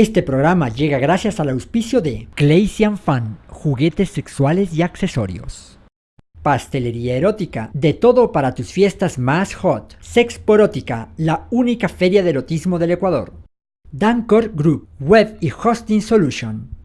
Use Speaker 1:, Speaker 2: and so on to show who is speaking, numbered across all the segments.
Speaker 1: Este programa llega gracias al auspicio de Claysian Fan, juguetes sexuales y accesorios. Pastelería erótica, de todo para tus fiestas más hot. Sexporótica, la única feria de erotismo del Ecuador. Dancor Group, Web y Hosting Solution.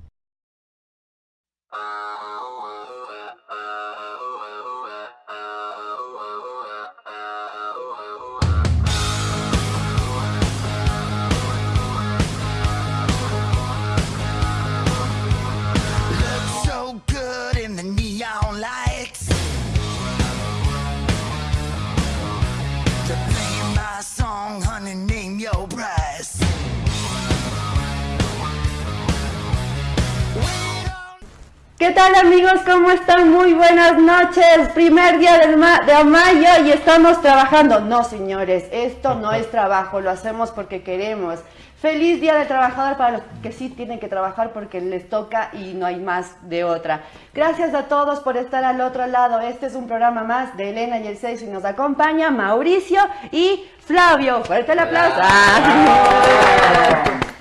Speaker 2: ¿Qué tal amigos? ¿Cómo están? Muy buenas noches. Primer día ma- de mayo y estamos trabajando. No, señores, esto no es trabajo, lo hacemos porque queremos. Feliz día del trabajador para los que sí tienen que trabajar porque les toca y no hay más de otra. Gracias a todos por estar al otro lado. Este es un programa más de Elena y el Seis y nos acompaña Mauricio y Flavio. Fuerte el aplauso.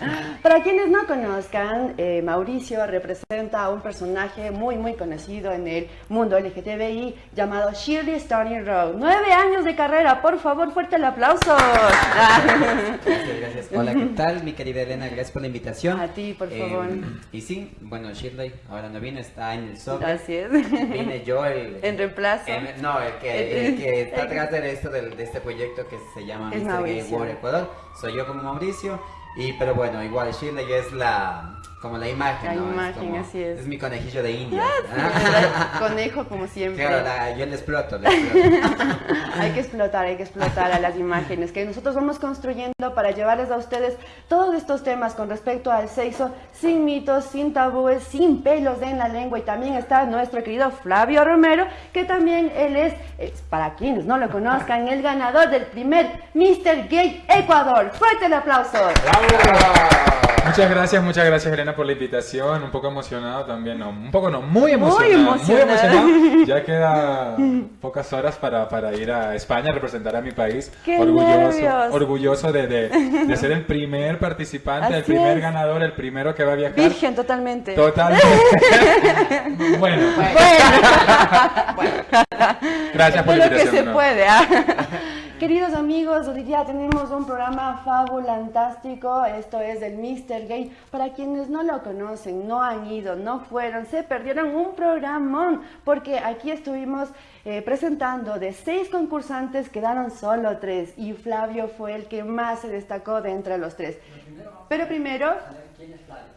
Speaker 2: Para quienes no conozcan, eh, Mauricio representa a un personaje muy muy conocido en el mundo LGTBI llamado Shirley Stony Road. Nueve años de carrera, por favor, fuerte el aplauso.
Speaker 3: Gracias, gracias. Hola, ¿qué tal? Mi querida Elena, gracias por la invitación.
Speaker 2: A ti, por
Speaker 3: Eh,
Speaker 2: favor.
Speaker 3: y sí, bueno, Shirley ahora no vino, está en el sobre.
Speaker 2: Así es.
Speaker 3: Vine yo el...
Speaker 2: En reemplazo.
Speaker 3: el- no, el que, el que está atrás de esto, del- de este proyecto que se llama
Speaker 2: Es
Speaker 3: Mr. Gay. World Ecuador. Soy yo como Mauricio. Y, pero bueno, igual Shirley es la... Como la imagen,
Speaker 2: La
Speaker 3: ¿no?
Speaker 2: imagen,
Speaker 3: como-
Speaker 2: así es.
Speaker 3: Es mi conejillo de India.
Speaker 2: Conejo como siempre.
Speaker 3: Claro, la- yo le exploto, le exploto.
Speaker 2: hay que explotar, hay que explotar a las imágenes que nosotros vamos construyendo para llevarles a ustedes todos estos temas con respecto al sexo, sin mitos, sin tabúes, sin pelos en la lengua. Y también está nuestro querido Flavio Romero, que también él es, es, para quienes no lo conozcan, el ganador del primer Mr. Gay Ecuador. Fuerte el aplauso.
Speaker 4: Muchas gracias, muchas gracias Elena por la invitación. Un poco emocionado también, no, un poco no, muy emocionado.
Speaker 2: emocionado.
Speaker 4: emocionado. Ya queda pocas horas para, para ir a España a representar a mi país.
Speaker 2: ¡Qué
Speaker 4: orgulloso,
Speaker 2: nervios!
Speaker 4: orgulloso de, de- de ser el primer participante, el primer
Speaker 2: es.
Speaker 4: ganador, el primero que va a viajar.
Speaker 2: Virgen totalmente.
Speaker 4: Totalmente. bueno, gracias por la
Speaker 2: Es lo que
Speaker 4: invitación.
Speaker 2: se
Speaker 4: ¿no?
Speaker 2: puede. ¿ah? Queridos amigos, hoy día tenemos un programa fabulantástico. Esto es el Mr. Gay. Para quienes no lo conocen, no han ido, no fueron, se perdieron un programón. Porque aquí estuvimos eh, presentando de seis concursantes, quedaron solo tres. Y Flavio fue el que más se destacó de entre los tres. Pero primero,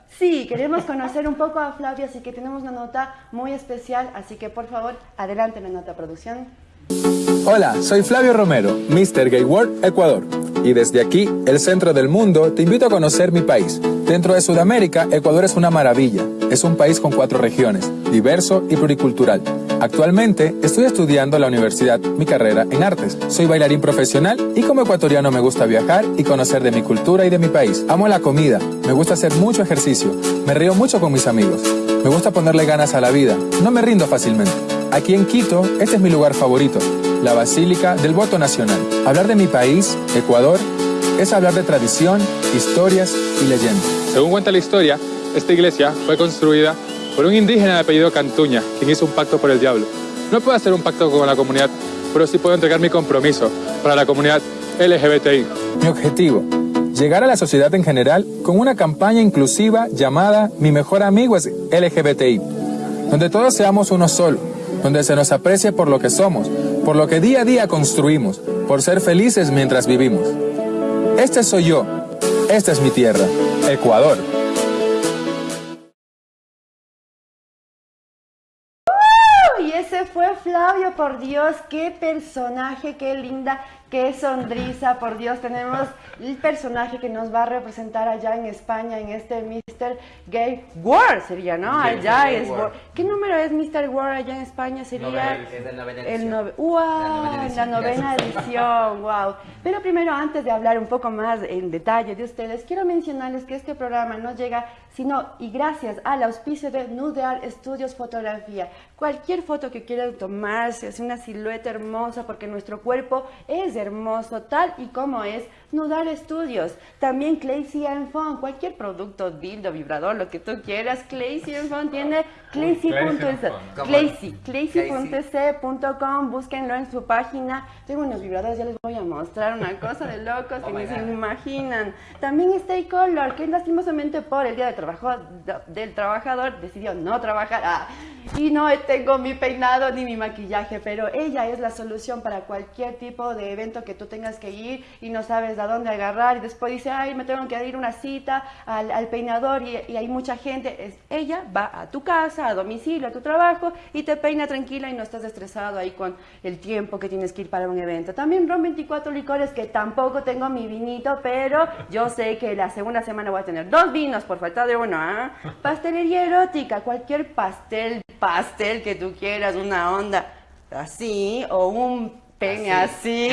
Speaker 2: Sí, queremos conocer un poco a Flavio, así que tenemos una nota muy especial, así que por favor, adelante la nota producción.
Speaker 5: Hola, soy Flavio Romero, Mr. Gay World Ecuador. Y desde aquí, el centro del mundo, te invito a conocer mi país. Dentro de Sudamérica, Ecuador es una maravilla. Es un país con cuatro regiones, diverso y pluricultural. Actualmente estoy estudiando en la universidad mi carrera en artes. Soy bailarín profesional y como ecuatoriano me gusta viajar y conocer de mi cultura y de mi país. Amo la comida, me gusta hacer mucho ejercicio, me río mucho con mis amigos. Me gusta ponerle ganas a la vida, no me rindo fácilmente. Aquí en Quito, este es mi lugar favorito, la Basílica del Voto Nacional. Hablar de mi país, Ecuador, es hablar de tradición, historias y leyendas.
Speaker 4: Según cuenta la historia, esta iglesia fue construida por un indígena de apellido Cantuña, quien hizo un pacto por el diablo. No puedo hacer un pacto con la comunidad, pero sí puedo entregar mi compromiso para la comunidad LGBTI.
Speaker 5: Mi objetivo, llegar a la sociedad en general con una campaña inclusiva llamada Mi mejor amigo es LGBTI, donde todos seamos uno solo, donde se nos aprecie por lo que somos, por lo que día a día construimos, por ser felices mientras vivimos. Este soy yo, esta es mi tierra, Ecuador.
Speaker 2: Y ese fue Flavio, por Dios, qué personaje, qué linda, qué sonrisa, por Dios, tenemos el personaje que nos va a representar allá en España, en este Mr. Gay World, sería, ¿no? Allá
Speaker 3: Gay
Speaker 2: es
Speaker 3: World.
Speaker 2: World. ¿Qué número es Mr. World allá en España? Sería
Speaker 3: Novena, es de la novena
Speaker 2: el
Speaker 3: edición.
Speaker 2: ¡Wow!
Speaker 3: La novena
Speaker 2: La
Speaker 3: edición,
Speaker 2: novena
Speaker 3: gracias.
Speaker 2: edición, wow. Pero primero, antes de hablar un poco más en detalle de ustedes, quiero mencionarles que este programa no llega sino y gracias al auspicio de Nudear Estudios Fotografía. Cualquier foto que quieran tomarse, hacer una silueta hermosa, porque nuestro cuerpo es hermoso, tal y como es Nudar Studios. También Claycy and Phone, cualquier producto, dildo, vibrador, lo que tú quieras, Claycy and Phone tiene claycy.es.
Speaker 3: ¿Cómo?
Speaker 2: Claycy, claycy.com, búsquenlo en su página. Tengo unos vibradores, ya les voy a mostrar una cosa de locos que
Speaker 3: Oh
Speaker 2: ni se imaginan. También Stay Color, que lastimosamente por el día de trabajo del trabajador decidió no trabajar. Ah, y no tengo mi peinado ni mi maquillaje, pero ella es la solución para cualquier tipo de evento que tú tengas que ir y no sabes a dónde agarrar y después dice, ay, me tengo que ir a una cita al, peinador y, hay mucha gente. Ella va a tu casa, a domicilio, a tu trabajo y te peina tranquila y no estás estresado ahí con el tiempo que tienes que ir para un evento. También Ron 24 Licores, que tampoco tengo mi vinito, pero yo sé que la segunda semana voy a tener dos vinos por falta de uno. ¿ah? Pastelería erótica, cualquier pastel, pastel que tú quieras, una onda así o un pene así.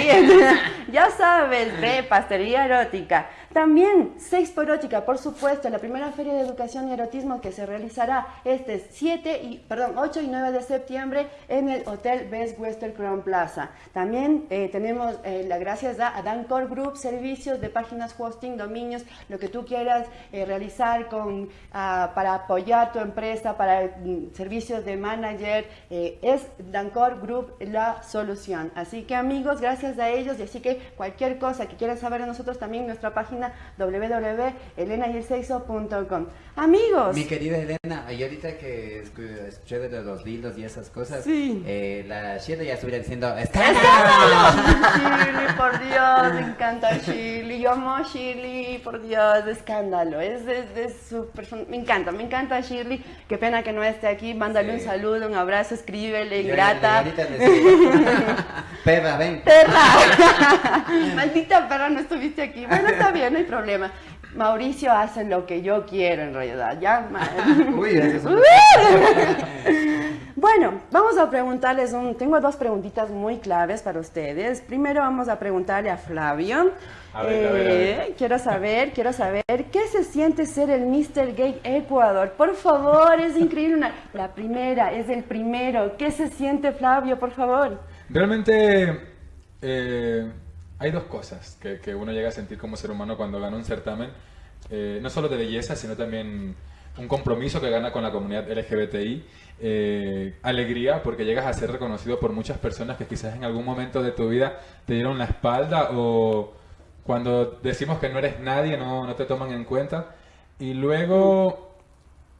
Speaker 2: ya sabes, de pastelería erótica. También Sex por Erótica, por supuesto, la primera feria de educación y erotismo que se realizará este 7 y, perdón, 8 y 9 de septiembre en el Hotel Best Western Crown Plaza. También eh, tenemos eh, las gracias a, a Dancor Group, servicios de páginas hosting, dominios, lo que tú quieras eh, realizar con, ah, para apoyar tu empresa, para mm, servicios de manager, eh, es Dancor Group la solución. Así que amigos, gracias a ellos y así que cualquier cosa que quieran saber de nosotros también nuestra página www.elenayelseixo.com. Amigos,
Speaker 3: Mi querida Elena, y ahorita que escu- escuché de los dildos y esas cosas,
Speaker 2: Sí.
Speaker 3: eh, la Shida ya estuviera diciendo,
Speaker 2: ¡Escándalo! Por Dios, me encanta Shirley. Yo amo a Shirley, por Dios, de escándalo. Es de, de su persona. Me encanta, me encanta Shirley. Qué pena que no esté aquí. Mándale
Speaker 3: Sí.
Speaker 2: un saludo, un abrazo, escríbele,
Speaker 3: digo, Perra, ven.
Speaker 2: Perra. Maldita perra, no estuviste aquí. Bueno, está bien, no hay problema. Mauricio hace lo que yo quiero en realidad. Ya,
Speaker 3: Uy, es
Speaker 2: Bueno, vamos a preguntarles un... Tengo dos preguntitas muy claves para ustedes. Primero vamos a preguntarle a Flavio.
Speaker 4: A ver, a ver, a ver.
Speaker 2: Eh, Quiero saber, quiero saber, ¿qué se siente ser el Mr. Gay Ecuador? Por favor, es increíble. Una... La primera, es el primero. ¿Qué se siente, Flavio, por favor?
Speaker 4: Realmente eh, hay dos cosas que, que uno llega a sentir como ser humano cuando gana un certamen, eh, no solo de belleza, sino también un compromiso que gana con la comunidad LGBTI, eh, alegría porque llegas a ser reconocido por muchas personas que quizás en algún momento de tu vida te dieron la espalda o cuando decimos que no eres nadie no, no te toman en cuenta. Y luego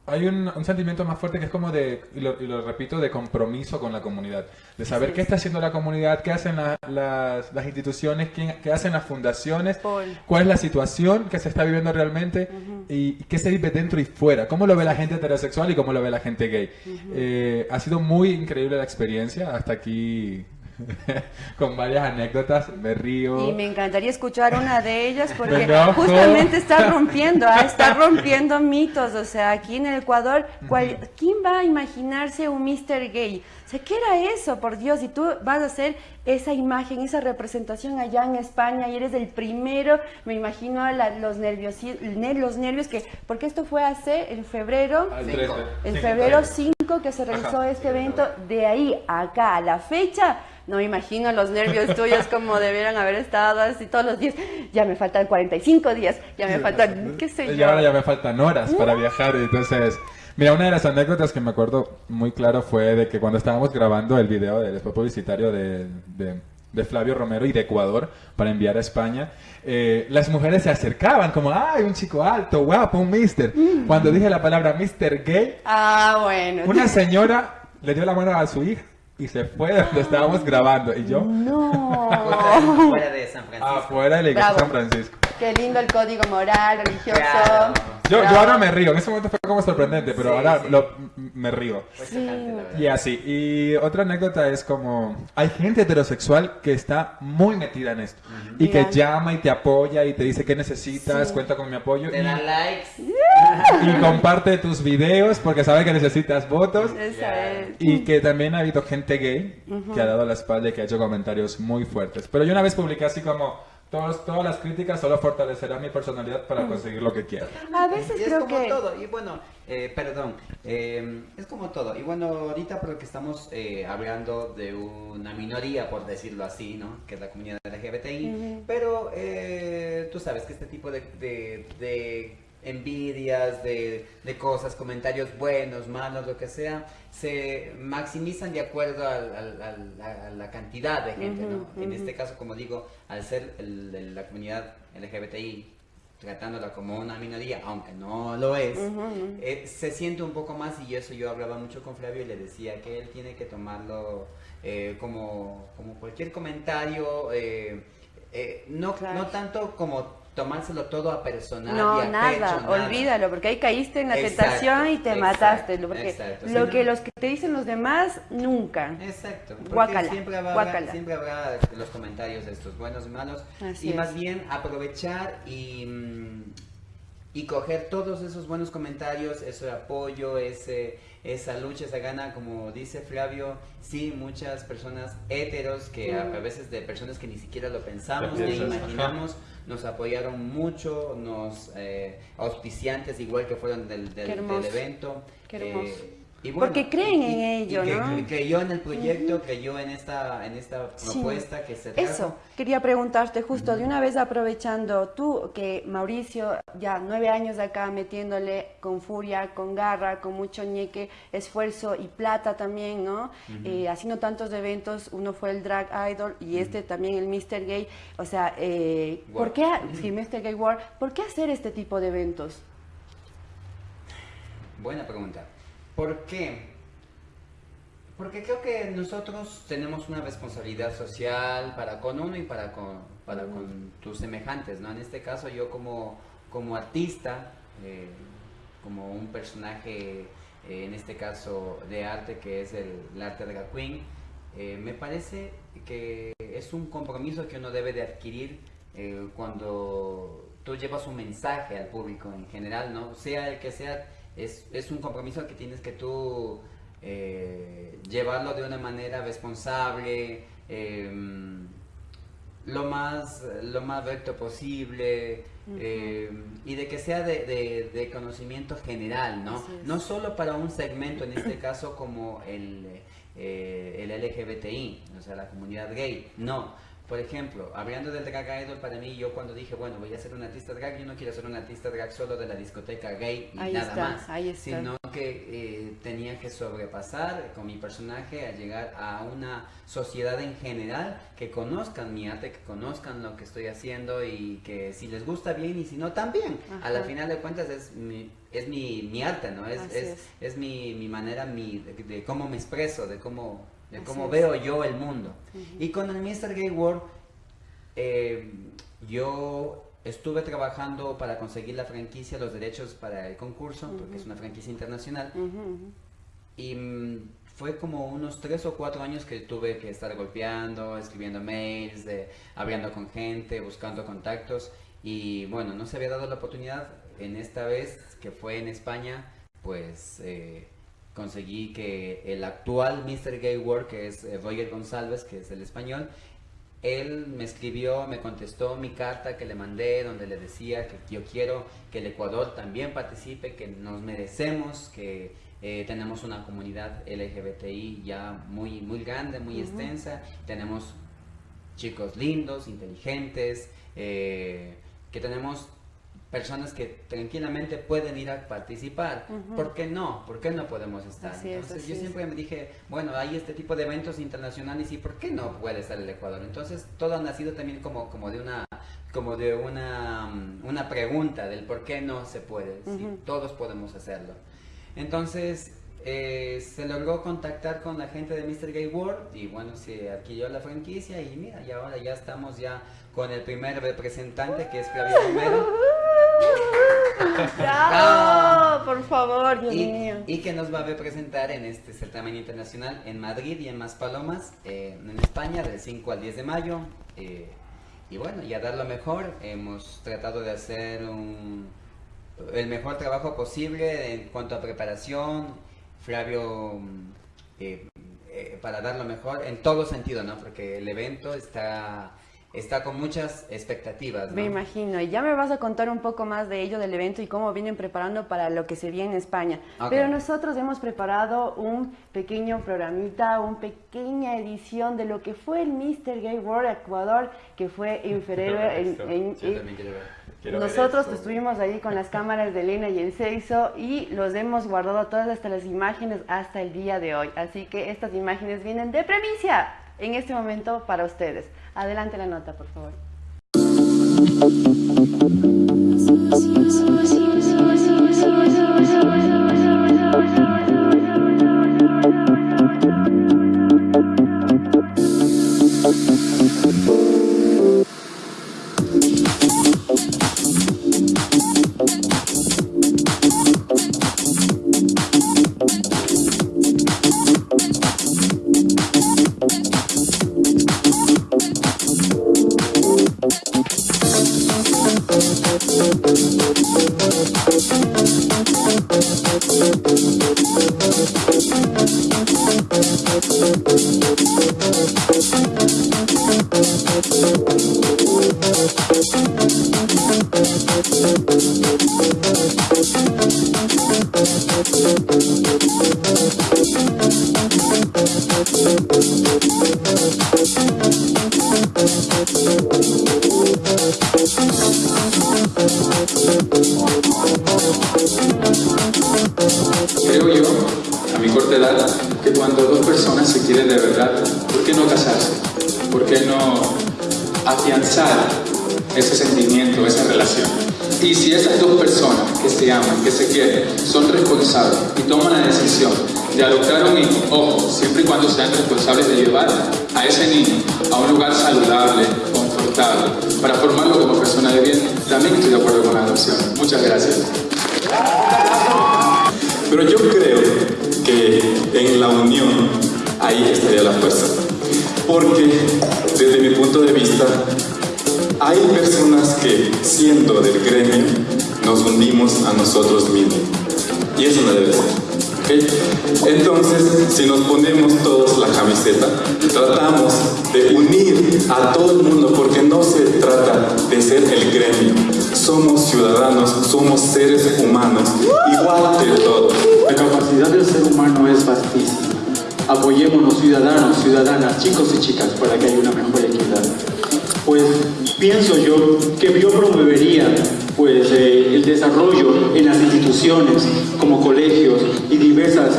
Speaker 4: hay un, un sentimiento más fuerte que es como de, y lo, y lo repito, de compromiso con la comunidad. De saber qué está haciendo la comunidad, qué hacen la- las, las instituciones, quién- qué hacen las fundaciones,
Speaker 2: Paul.
Speaker 4: cuál es la situación que se está viviendo realmente y, y qué se vive dentro y fuera. Cómo lo ve la gente heterosexual y cómo lo ve la gente gay. Eh, ha sido muy increíble la experiencia. Hasta aquí con varias anécdotas. Me río.
Speaker 2: Y me encantaría escuchar una de ellas porque justamente está rompiendo, ah, está rompiendo mitos. O sea, aquí en el Ecuador, ¿cuál- ¿quién va a imaginarse un Mr. Gay? O sea, ¿qué era eso, por Dios? Y tú vas a hacer esa imagen, esa representación allá en España y eres el primero, me imagino a la- los, nervios, los nervios que, porque esto fue hace, en febrero,
Speaker 3: Cinco.
Speaker 4: 13.
Speaker 2: en febrero
Speaker 4: trece.
Speaker 2: 5 que se realizó
Speaker 4: Ajá.
Speaker 2: este evento, de ahí a acá a la fecha, no me imagino los nervios tuyos como debieran haber estado así todos los días. Ya me faltan 45 días, ya me faltan, qué sé
Speaker 4: Y
Speaker 2: yo.
Speaker 4: ahora ya me faltan horas para viajar, entonces... Mira, una de las anécdotas que me acuerdo muy claro fue de que cuando estábamos grabando el video del spot publicitario de, de- de Flavio Romero y de Ecuador para enviar a España, eh, las mujeres se acercaban como, ¡ay, un chico alto, guapo, un mister! Cuando dije la palabra mister gay,
Speaker 2: Ah, bueno.
Speaker 4: una señora le dio la mano a su hija y se fue de donde estábamos grabando. Y yo,
Speaker 2: No.
Speaker 3: Fuera de San Francisco.
Speaker 4: afuera de la iglesia de. San Francisco.
Speaker 2: Qué lindo el código moral, religioso.
Speaker 3: Claro.
Speaker 4: Yo, yo ahora me río, en ese momento fue como sorprendente, pero
Speaker 3: Sí,
Speaker 4: ahora
Speaker 3: sí.
Speaker 4: lo- me río.
Speaker 2: Sí.
Speaker 4: Y así. Y otra anécdota es como, hay gente heterosexual que está muy metida en esto. Y que llama y te apoya y te dice qué necesitas,
Speaker 2: Sí.
Speaker 4: cuenta con mi apoyo.
Speaker 3: Te
Speaker 4: Y,
Speaker 3: dan likes.
Speaker 4: Y comparte tus videos porque sabe que necesitas votos.
Speaker 2: Esa es.
Speaker 4: Y que también ha habido gente gay que ha dado la espalda y que ha hecho comentarios muy fuertes. Pero yo una vez publiqué así como, todos, todas las críticas solo fortalecerán mi personalidad para conseguir lo que quiero.
Speaker 2: A veces
Speaker 3: Y es
Speaker 2: creo
Speaker 3: como
Speaker 2: que...
Speaker 3: todo, y bueno, eh, perdón, eh, es como todo. Y bueno, ahorita porque estamos eh, hablando de una minoría, por decirlo así, ¿no? Que es la comunidad LGBTI, pero eh, tú sabes que este tipo de, de- de envidias, de, de cosas, comentarios buenos, malos, lo que sea, se maximizan de acuerdo al- al- al- a la cantidad de gente, ¿no? En este caso, como digo, al ser el- la comunidad LGBTI, tratándola como una minoría, aunque no lo es, eh, se siente un poco más y eso yo hablaba mucho con Flavio y le decía que él tiene que tomarlo eh, como, como cualquier comentario, eh, eh, no,
Speaker 2: Claro.
Speaker 3: no tanto como tomárselo todo a personal. y
Speaker 2: No,
Speaker 3: a
Speaker 2: nada,
Speaker 3: pecho, nada.
Speaker 2: olvídalo, porque ahí caíste en la
Speaker 3: Exacto,
Speaker 2: tentación y te
Speaker 3: exacto,
Speaker 2: mataste. Porque
Speaker 3: exacto,
Speaker 2: lo que
Speaker 3: no.
Speaker 2: los que te dicen los demás, nunca.
Speaker 3: Exacto, porque
Speaker 2: Guácala,
Speaker 3: siempre habrá,
Speaker 2: guácala.
Speaker 3: siempre habrá los comentarios de estos buenos y malos
Speaker 2: Así
Speaker 3: y
Speaker 2: es.
Speaker 3: más bien aprovechar y, mm, y coger todos esos buenos comentarios, ese apoyo, ese, esa lucha, esa gana, como dice Flavio, sí, muchas personas heteros, que a, a veces de personas que ni siquiera lo pensamos, ni imaginamos, nos apoyaron mucho, nos eh, auspiciantes igual que fueron del, del,
Speaker 2: Qué hermoso,
Speaker 3: del evento.
Speaker 2: qué hermoso.
Speaker 3: eh,
Speaker 2: Porque creen
Speaker 3: y-
Speaker 2: en ello,
Speaker 3: y que-
Speaker 2: ¿no?
Speaker 3: creyó en el proyecto, creyó en esta, en esta
Speaker 2: Sí.
Speaker 3: propuesta que se trajo.
Speaker 2: Eso, quería preguntarte justo, de una vez aprovechando tú, que Mauricio ya nueve años acá metiéndole con furia, con garra, con mucho ñeque, esfuerzo y plata también, ¿no? Eh, haciendo tantos eventos, uno fue el Drag Idol y este también el Mr. Gay, o sea, eh, ¿por qué, sí, Mr. Gay War, ¿por qué hacer este tipo de eventos?
Speaker 3: Buena pregunta. ¿Por qué? Porque creo que nosotros tenemos una responsabilidad social para con uno y para con, para con tus semejantes, ¿no? En este caso yo como, como artista, eh, como un personaje, eh, en este caso de arte, que es el, el arte drag queen, eh, me parece que es un compromiso que uno debe de adquirir cuando tú llevas un mensaje al público en general, ¿no? Sea el que sea, es, es un compromiso que tienes que tú eh, llevarlo de una manera responsable, em, lo más lo más recto posible eh, y de que sea de, de- de conocimiento general, ¿no? No solo para un segmento, en este caso como el, eh, el LGBTI, o sea, la comunidad gay, no. Por ejemplo, hablando del drag idol, para mí, yo cuando dije, bueno, voy a ser un artista drag, yo no quiero ser un artista drag solo de la discoteca gay y
Speaker 2: Ahí
Speaker 3: nada
Speaker 2: está,
Speaker 3: más,
Speaker 2: ahí está.
Speaker 3: sino que eh, tenía que sobrepasar con mi personaje a llegar a una sociedad en general que conozcan mi arte, que conozcan lo que estoy haciendo y que si les gusta bien y si no también. A la final de cuentas es mi, es mi, mi arte, ¿no? Es, es,
Speaker 2: es.
Speaker 3: es mi, mi manera mi, de, de cómo me expreso, de cómo, de cómo veo yo el mundo. Y con el Mr. Gay World eh, yo estuve trabajando para conseguir la franquicia, los derechos para el concurso, porque es una franquicia internacional. Y mm, fue como unos tres o cuatro años que tuve que estar golpeando, escribiendo mails, de, hablando con gente, buscando contactos. Y bueno, no se había dado la oportunidad en esta vez que fue en España, pues eh, conseguí que el actual Mr. Gay World, que es eh, Roger González, que es el español, él me escribió, me contestó mi carta que le mandé, donde le decía que yo quiero que el Ecuador también participe, que nos merecemos, que eh, tenemos una comunidad LGBTI ya muy, muy grande, muy extensa, tenemos chicos lindos, inteligentes, eh, que tenemos personas que tranquilamente pueden ir a participar. ¿Por qué no? ¿Por qué no podemos estar?
Speaker 2: Así
Speaker 3: Entonces yo
Speaker 2: es.
Speaker 3: siempre me dije, bueno, hay este tipo de eventos internacionales y ¿por qué no puede estar el Ecuador? Entonces todo ha nacido también como, como de una como de una, mm, una pregunta del por qué no se puede, si todos podemos hacerlo. Entonces eh, se logró contactar con la gente de Mr. Gay World y bueno, se adquirió la franquicia y mira, y ahora ya estamos ya con el primer representante que es Flavio Romero.
Speaker 2: ¡Bravo! Por favor, Dios
Speaker 3: y,
Speaker 2: mío.
Speaker 3: y que nos va a representar en este certamen internacional en Madrid y en Maspalomas, eh, en España, del 5 al 10 de mayo. eh, y bueno, y a dar lo mejor, hemos tratado de hacer un, el mejor trabajo posible en cuanto a preparación. Flavio, eh, para dar lo mejor en todo sentido, ¿no? Porque el evento está está con muchas expectativas.
Speaker 2: Me
Speaker 3: ¿no?
Speaker 2: imagino. Y ya me vas a contar un poco más de ello, del evento y cómo vienen preparando para lo que se viene en España. Pero nosotros hemos preparado un pequeño programita, una pequeña edición de lo que fue el Mr. Gay World Ecuador, que fue en febrero. en- en-
Speaker 3: Yo también quiero ver.
Speaker 2: nosotros estuvimos ahí con las cámaras de Elena y el Seiso y los hemos guardado todas hasta las imágenes hasta el día de hoy. Así que estas imágenes vienen de premicia en este momento para ustedes. Adelante la nota, por favor.
Speaker 4: Creo
Speaker 5: nosotros mismos. Y eso no debe ser. Entonces, si nos ponemos todos la camiseta, tratamos de unir a todo el mundo, porque no se trata de ser el gremio. Somos ciudadanos, somos seres humanos, igual que todos.
Speaker 6: La capacidad del ser humano es vastísima. Apoyémonos ciudadanos, ciudadanas, chicos y chicas para que haya una mejor equidad. Pues pienso yo desarrollo en las instituciones como colegios y diversas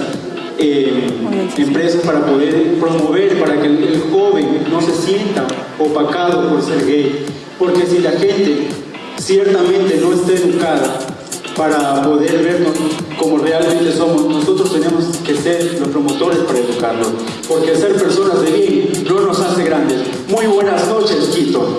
Speaker 6: eh, empresas para poder promover para que el, joven no se sienta opacado por ser gay porque si la gente ciertamente no está educada para poder vernos como realmente somos, nosotros tenemos que ser los promotores para educarlos, porque ser personas de bien no nos hace grandes. Muy buenas noches, Quito.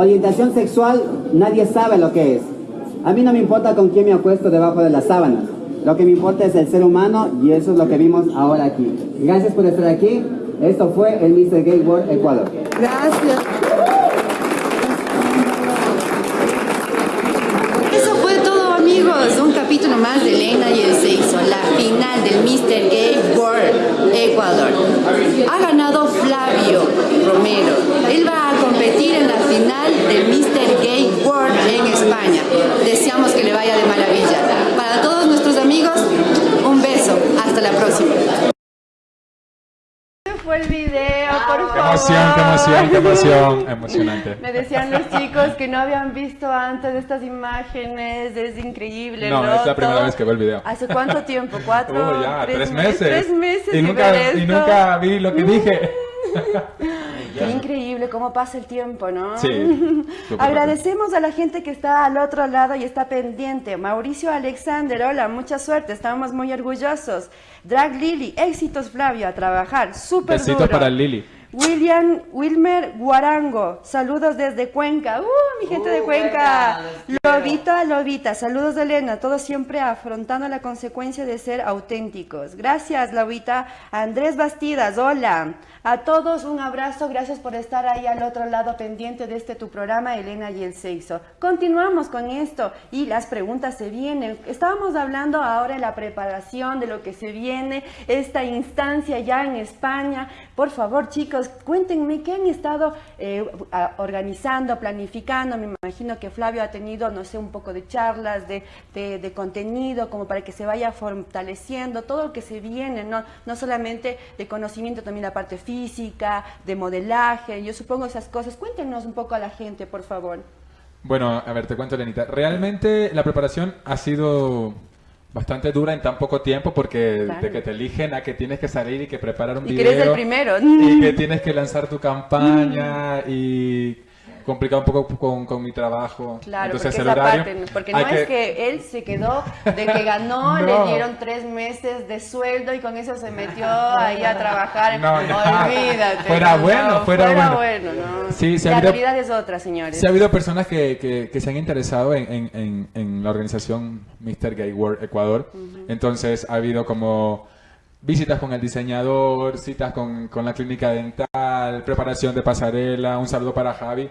Speaker 7: orientación sexual nadie sabe lo que es. A mí no me importa con quién me acuesto debajo de las sábanas. Lo que me importa es el ser humano y eso es lo que vimos ahora aquí. Gracias por estar aquí. Esto fue el Mr. Gay World Ecuador.
Speaker 2: Gracias. Eso fue todo amigos, un capítulo más de Elena y el Seiso, la final del Mr. Gay World Ecuador. Ha ganado Flavio Romero. Él va a competir en la final del Mr. Gay World en España. Deseamos que le vaya de maravilla. Para todos nuestros amigos, un beso. Hasta la próxima. fue el video, por favor.
Speaker 8: Qué emoción, qué emoción, qué
Speaker 4: emoción, emocionante.
Speaker 2: Me decían los chicos que no habían visto antes estas imágenes, es increíble.
Speaker 4: No, es la primera vez que veo el video.
Speaker 2: ¿Hace cuánto tiempo? ¿Cuatro?
Speaker 4: Ya,
Speaker 2: tres,
Speaker 4: tres
Speaker 2: me-
Speaker 4: meses.
Speaker 2: Tres meses
Speaker 4: Y nunca, y vi lo que dije.
Speaker 2: Qué increíble cómo pasa el tiempo, ¿no?
Speaker 4: Sí,
Speaker 2: Agradecemos a la gente que está al otro lado y está pendiente. Mauricio Alexander, hola, mucha suerte, estamos muy orgullosos. Drag Lily, éxitos Flavio, a trabajar, súper
Speaker 4: Besitos
Speaker 2: duro.
Speaker 4: para Lili.
Speaker 2: William Wilmer Guarango, saludos desde Cuenca. ¡Uh, mi gente de
Speaker 3: Uh,
Speaker 2: Cuenca!
Speaker 3: Quiero.
Speaker 2: Lobita, Lobita, saludos de Elena, todos siempre afrontando la consecuencia de ser auténticos. Gracias, Lobita. Andrés Bastidas, hola. A todos un abrazo, gracias por estar ahí al otro lado pendiente de este tu programa, Elena y el Sexo. Continuamos con esto y las preguntas se vienen. Estábamos hablando ahora de la preparación, de lo que se viene, esta instancia ya en España. Por favor, chicos, cuéntenme qué han estado eh, organizando, planificando. Me imagino que Flavio ha tenido, no sé, un poco de charlas, de, de- de contenido, como para que se vaya fortaleciendo todo lo que se viene, no, no solamente de conocimiento, también la parte física, de modelaje. Yo supongo esas cosas. Cuéntenos un poco a la gente, por favor.
Speaker 4: Bueno, a ver, te cuento, Lenita. Realmente la preparación ha sido bastante dura en tan poco tiempo porque
Speaker 2: Claro.
Speaker 4: de que te eligen a que tienes que salir y que preparar un
Speaker 2: Y que
Speaker 4: video.
Speaker 2: eres el primero.
Speaker 4: Y que tienes que lanzar tu campaña y complicar un poco con, con mi trabajo.
Speaker 2: Claro,
Speaker 4: Entonces
Speaker 2: porque
Speaker 4: el horario.
Speaker 2: parte, porque no es que él se quedó de que ganó,
Speaker 4: No.
Speaker 2: le dieron tres meses de sueldo y con eso se metió ahí a trabajar.
Speaker 4: No.
Speaker 2: Olvídate.
Speaker 4: Fuera
Speaker 2: no,
Speaker 4: bueno, fuera bueno.
Speaker 2: ¿no?
Speaker 4: Sí, sí ha
Speaker 2: La
Speaker 4: habido-
Speaker 2: realidad es otra, señores.
Speaker 4: Sí ha habido personas que, que- que se han interesado en, en- en- en la organización Mr. Gay World Ecuador. Entonces ha habido como visitas con el diseñador, citas con, con la clínica dental, preparación de pasarela. Un saludo para Javi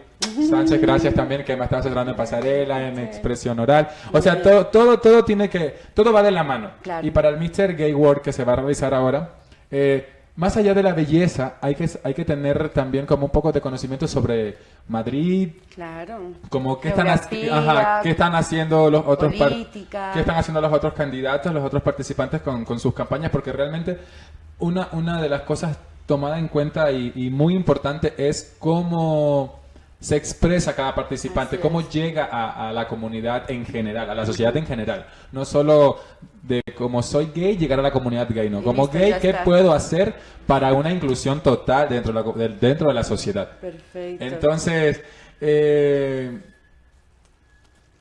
Speaker 4: Sánchez, gracias también que me está asesorando en pasarela, en expresión oral. O sea, todo, todo, todo tiene que, todo va de la mano.
Speaker 2: Claro.
Speaker 4: Y para el Mr. Gay World que se va a realizar ahora, eh, más allá de la belleza, hay que, hay que tener también como un poco de conocimiento sobre Madrid,
Speaker 2: Claro.
Speaker 4: como qué están, ha-
Speaker 2: Geografía,
Speaker 4: ajá, qué están haciendo los otros
Speaker 2: política.
Speaker 4: qué están haciendo los otros candidatos, los otros participantes con, con sus campañas, porque realmente una, una de las cosas tomada en cuenta y, y muy importante es cómo se expresa cada participante, cómo llega a, a la comunidad en general, a la sociedad en general. No solo de como soy gay, llegar a la comunidad gay, no. Como
Speaker 2: listo,
Speaker 4: gay, ¿qué
Speaker 2: está.
Speaker 4: puedo hacer para una inclusión total dentro de la, dentro de la sociedad?
Speaker 2: Perfecto.
Speaker 4: Entonces, eh,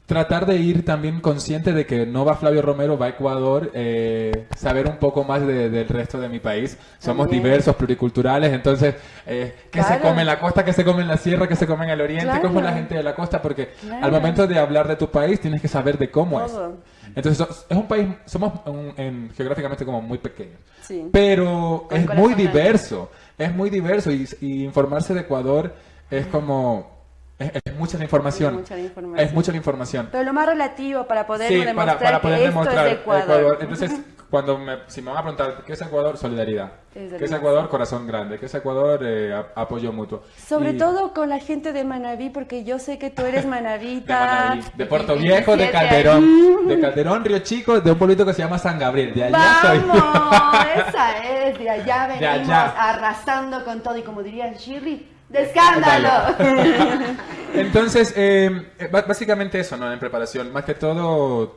Speaker 4: tratar de ir también consciente de que no va Flavio Romero, va a Ecuador, eh, saber un poco más de- del resto de mi país. Somos
Speaker 2: También.
Speaker 4: diversos, pluriculturales, entonces, eh, ¿qué se
Speaker 2: Claro.
Speaker 4: come en la costa, qué se come en la sierra, qué se come en el oriente,
Speaker 2: Claro.
Speaker 4: cómo es la gente de la costa? Porque
Speaker 2: Claro.
Speaker 4: al momento de hablar de tu país tienes que saber de cómo
Speaker 2: Todo.
Speaker 4: es. Entonces, es un país, somos un- en- geográficamente como muy pequeños.
Speaker 2: Sí.
Speaker 4: Pero
Speaker 2: Con
Speaker 4: es muy diverso, es muy diverso y, y informarse de Ecuador es como... Es, es mucha la información.
Speaker 2: Es mucha la información.
Speaker 4: Es mucha la información.
Speaker 2: Pero lo más relativo para poder
Speaker 4: Sí,
Speaker 2: demostrar
Speaker 4: para, para poder
Speaker 2: que esto
Speaker 4: demostrar
Speaker 2: es de Ecuador.
Speaker 4: Entonces, cuando me, si me van a preguntar, ¿qué es Ecuador? Solidaridad. ¿Qué es. Ecuador? Corazón grande. ¿Qué es Ecuador? Eh, apoyo mutuo.
Speaker 2: Sobre
Speaker 4: Y-
Speaker 2: todo con la gente de Manaví, porque yo sé que tú eres
Speaker 4: de
Speaker 2: manavita.
Speaker 4: Manaví, de
Speaker 2: y-
Speaker 4: Puerto
Speaker 2: y- y
Speaker 4: Viejo, de
Speaker 2: siete
Speaker 4: Calderón, de Calderón, Río Chico, de un pueblito que se llama San Gabriel. De allá soy.
Speaker 2: Vamos, esa es, de allá
Speaker 4: De
Speaker 2: venimos
Speaker 4: allá.
Speaker 2: arrasando con todo y como diría el Shirley, de escándalo.
Speaker 4: Entonces, eh, básicamente eso, ¿no? En preparación, más que todo,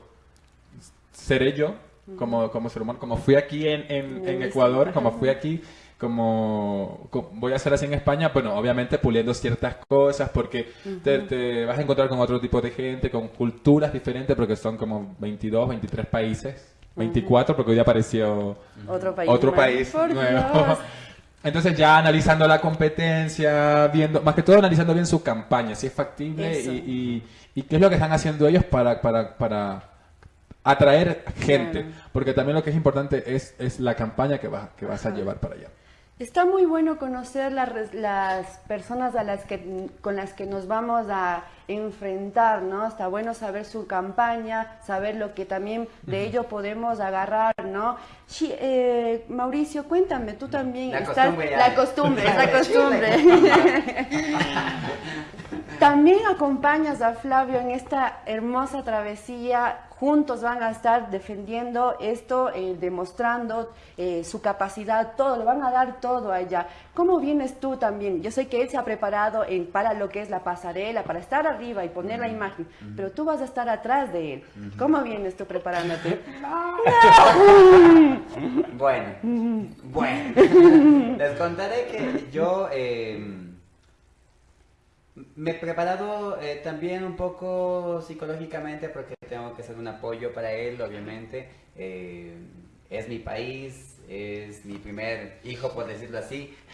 Speaker 4: seré yo como, como ser humano, como fui aquí en, en- en Ecuador, como fui aquí, como, co- voy a hacer así en España, bueno, obviamente puliendo ciertas cosas, porque te, te vas a encontrar con otro tipo de gente, con culturas diferentes, porque son como 22, 23 países, 24, porque hoy apareció
Speaker 2: Otro país
Speaker 4: otro país nuevo. Entonces ya analizando la competencia, viendo, más que todo analizando bien su campaña, si es factible
Speaker 2: Eso.
Speaker 4: y, y- y qué es lo que están haciendo ellos para, para, para atraer gente. Porque también lo que es importante es, es la campaña que, vas que vas a llevar para allá.
Speaker 2: Está muy bueno conocer la res- las personas a las que, con las que nos vamos a enfrentar, ¿no? Está bueno saber su campaña, saber lo que también de ello podemos agarrar, ¿no? Sí, eh, Mauricio, cuéntame, tú también
Speaker 3: La
Speaker 2: estás...
Speaker 3: costumbre.
Speaker 2: La costumbre, la costumbre. También acompañas a Flavio en esta hermosa travesía. Juntos van a estar defendiendo esto, eh, demostrando eh, su capacidad, todo, le van a dar todo a ella. ¿Cómo vienes tú también? Yo sé que él se ha preparado en- para lo que es la pasarela, para estar arriba y poner la imagen, pero tú vas a estar atrás de él. ¿Cómo vienes tú preparándote?
Speaker 3: Bueno, bueno. Les contaré que yo eh, me he preparado eh, también un poco psicológicamente porque tengo que ser un apoyo para él, obviamente. Eh, es mi país, es mi primer hijo, por decirlo así,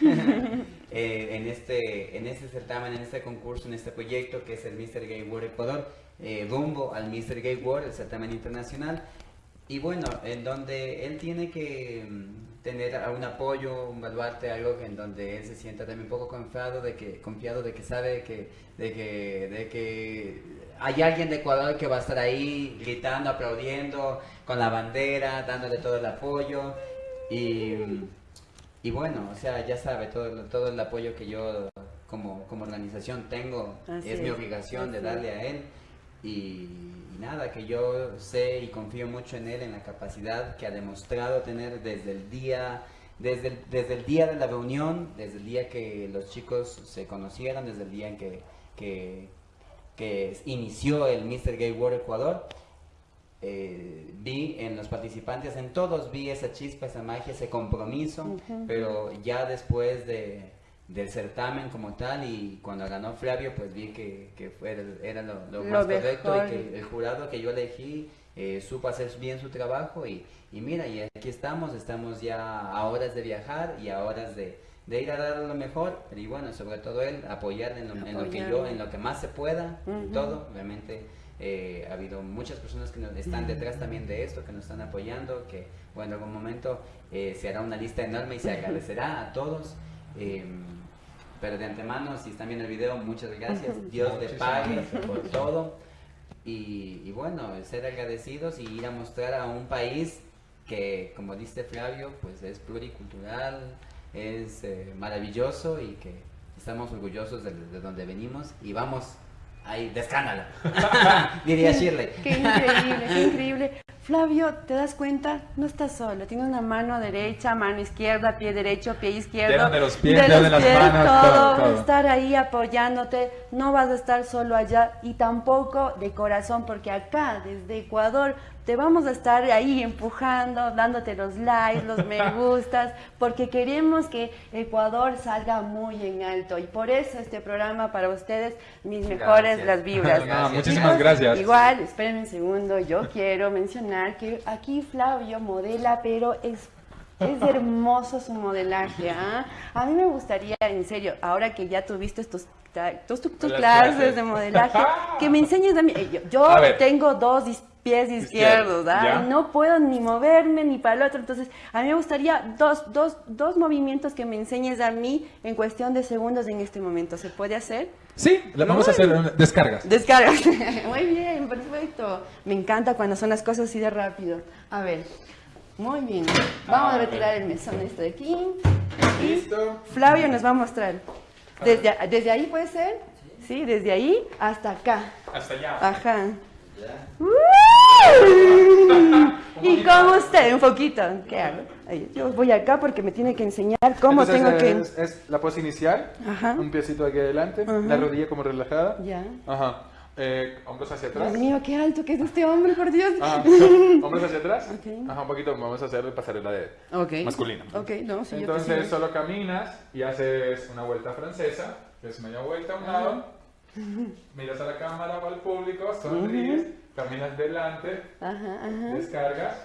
Speaker 3: eh, en, este, en este certamen, en este concurso, en este proyecto que es el Mr. Gay World Ecuador, eh, rumbo al Mr. Gay World, el certamen internacional. Y bueno, en donde él tiene que mm, tener un apoyo, un baluarte, algo en donde él se sienta también un poco confiado de que, confiado de que sabe que, de que, de que hay alguien de Ecuador que va a estar ahí gritando, aplaudiendo, con la bandera, dándole todo el apoyo. Y, y bueno, o sea, ya sabe, todo, todo el apoyo que yo como, como organización tengo es mi obligación de darle
Speaker 2: es.
Speaker 3: a él. Y, y nada, que yo sé y confío mucho en él, en la capacidad que ha demostrado tener desde el día, desde el, desde el día de la reunión, desde el día que los chicos se conocieron, desde el día en que, que, que inició el Mr. Gay World Ecuador. eh, vi en los participantes, en todos vi esa chispa, esa magia, ese compromiso, pero ya después de, del certamen como tal y cuando ganó Flavio, pues vi que, que fue, era lo, lo
Speaker 2: Lo
Speaker 3: más correcto
Speaker 2: mejor.
Speaker 3: y que el jurado que yo elegí eh, supo hacer bien su trabajo y, y mira, y aquí estamos, estamos ya a horas de viajar y a horas de, de ir a dar lo mejor, y bueno, sobre todo él, apoyar en lo, en lo que yo, en lo que más se pueda, en
Speaker 2: Ujú.
Speaker 3: todo, realmente eh, ha habido muchas personas que nos están detrás también de esto, que nos están apoyando, que bueno, en algún momento eh, se hará una lista enorme y se agradecerá a todos. Pero de antemano, si están viendo el video, muchas gracias. Dios
Speaker 8: Muchísimas
Speaker 3: pague
Speaker 8: gracias.
Speaker 3: por todo. Y, y bueno, ser agradecidos y ir a mostrar a un país que, como dice Flavio, pues es pluricultural, es eh, maravilloso y que estamos orgullosos de, de donde venimos y vamos ahí de escándalo, diría Shirley.
Speaker 2: Qué increíble, qué increíble. Flavio, ¿te das cuenta? No estás solo. Tiene una mano derecha, mano izquierda, pie derecho, pie izquierdo.
Speaker 8: Dedos de los pies,
Speaker 2: de
Speaker 8: dedos
Speaker 2: los
Speaker 8: de las
Speaker 2: pies,
Speaker 8: manos,
Speaker 2: todo. estar ahí apoyándote. No vas a estar solo allá y tampoco de corazón, porque acá, desde Ecuador, te vamos a estar ahí empujando, dándote los likes, los me gustas, porque queremos que Ecuador salga muy en alto. Y por eso este programa para ustedes, mis mejores
Speaker 3: Gracias.
Speaker 2: las vibras.
Speaker 8: No, muchísimas gracias.
Speaker 2: Igual, espérenme un segundo, yo quiero mencionar que aquí Flavio modela, pero es, es hermoso su modelaje. ¿ah? A mí me gustaría, en serio, ahora que ya tuviste tus, tus, tus- tus
Speaker 8: Las
Speaker 2: clases de modelaje, que me enseñes a mí. Yo, yo
Speaker 8: A
Speaker 2: tengo dos is- pies izquierdos, ¿ah? no puedo ni moverme ni para el otro. Entonces, a mí me gustaría dos, dos, dos movimientos que me enseñes a mí en cuestión de segundos en este momento. ¿Se puede hacer?
Speaker 8: Sí, le vamos a hacer una- descargas.
Speaker 2: Descargas. Muy bien, perfecto. Me encanta cuando son las cosas así de rápido. A ver. Muy bien. Vamos a retirar el mesón este de aquí.
Speaker 8: Listo.
Speaker 2: Flavio nos va a mostrar. Desde, desde ahí puede ser. Sí, desde ahí hasta acá.
Speaker 8: Hasta allá.
Speaker 2: Ajá. Y con usted, un poquito. ¿Qué hago? Yo voy acá porque me tiene que enseñar cómo
Speaker 4: Entonces,
Speaker 2: tengo que...
Speaker 4: es, es la pose inicial,
Speaker 2: Ajá.
Speaker 4: un piecito aquí adelante,
Speaker 2: Ajá.
Speaker 4: la rodilla como relajada.
Speaker 2: Ya.
Speaker 4: Ajá. Eh, hombros hacia atrás.
Speaker 2: Dios mío, qué alto que es este hombre, por Dios.
Speaker 4: Ajá. Hombros hacia atrás.
Speaker 2: Ok.
Speaker 4: Ajá, un poquito. Vamos a hacer pasarela de
Speaker 2: Ok.
Speaker 4: masculina.
Speaker 2: Ok, no, sí, yo te
Speaker 4: Entonces
Speaker 2: sigo.
Speaker 4: solo caminas y haces una vuelta francesa, que es media vuelta a un lado, miras a la cámara o al público, sonríes, caminas delante,
Speaker 2: Ajá, ajá.
Speaker 4: descargas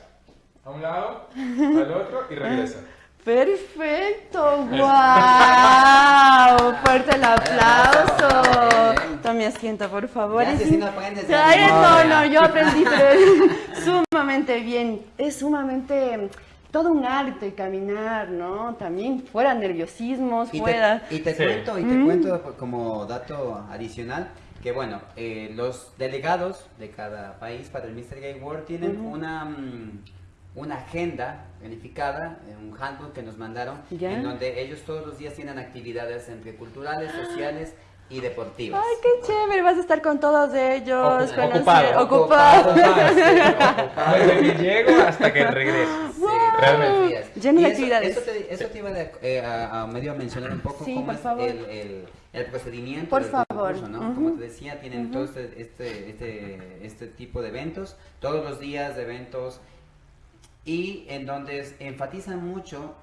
Speaker 4: a un lado, al otro y regresa.
Speaker 2: Perfecto, wow, fuerte el aplauso. Tome asiento, por favor.
Speaker 3: Ya, si no
Speaker 2: no, no, yo aprendí, pero es sumamente bien. Es sumamente todo un arte caminar, ¿no? También fuera nerviosismos,
Speaker 3: Y
Speaker 2: fuera.
Speaker 3: te, y te
Speaker 8: Sí.
Speaker 3: cuento, y te
Speaker 2: Mm.
Speaker 3: cuento como dato adicional que bueno, eh, los delegados de cada país para el Mr. Gay World tienen una, mm, una agenda planificada, eh, un handbook que nos mandaron,
Speaker 2: Ya.
Speaker 3: en donde ellos todos los días tienen actividades entre culturales, sociales, y deportivas.
Speaker 2: Ay, qué chévere, vas a estar con todos ellos.
Speaker 9: Ocu-
Speaker 2: conocer-
Speaker 9: ocupado.
Speaker 2: ocupado.
Speaker 9: Desde que llego hasta que regreso.
Speaker 3: Sí,
Speaker 9: realmente.
Speaker 2: Lleno de
Speaker 3: eso-
Speaker 2: actividades.
Speaker 3: Eso te, eso te iba de- eh, a, a medio a mencionar un poco
Speaker 2: Sí,
Speaker 3: cómo
Speaker 2: por
Speaker 3: es
Speaker 2: favor.
Speaker 3: el, el, el procedimiento
Speaker 2: Por
Speaker 3: del
Speaker 2: favor.
Speaker 3: concurso, ¿no? Como te decía, tienen todo este, este, este, este tipo de eventos, todos los días de eventos, y en donde enfatizan mucho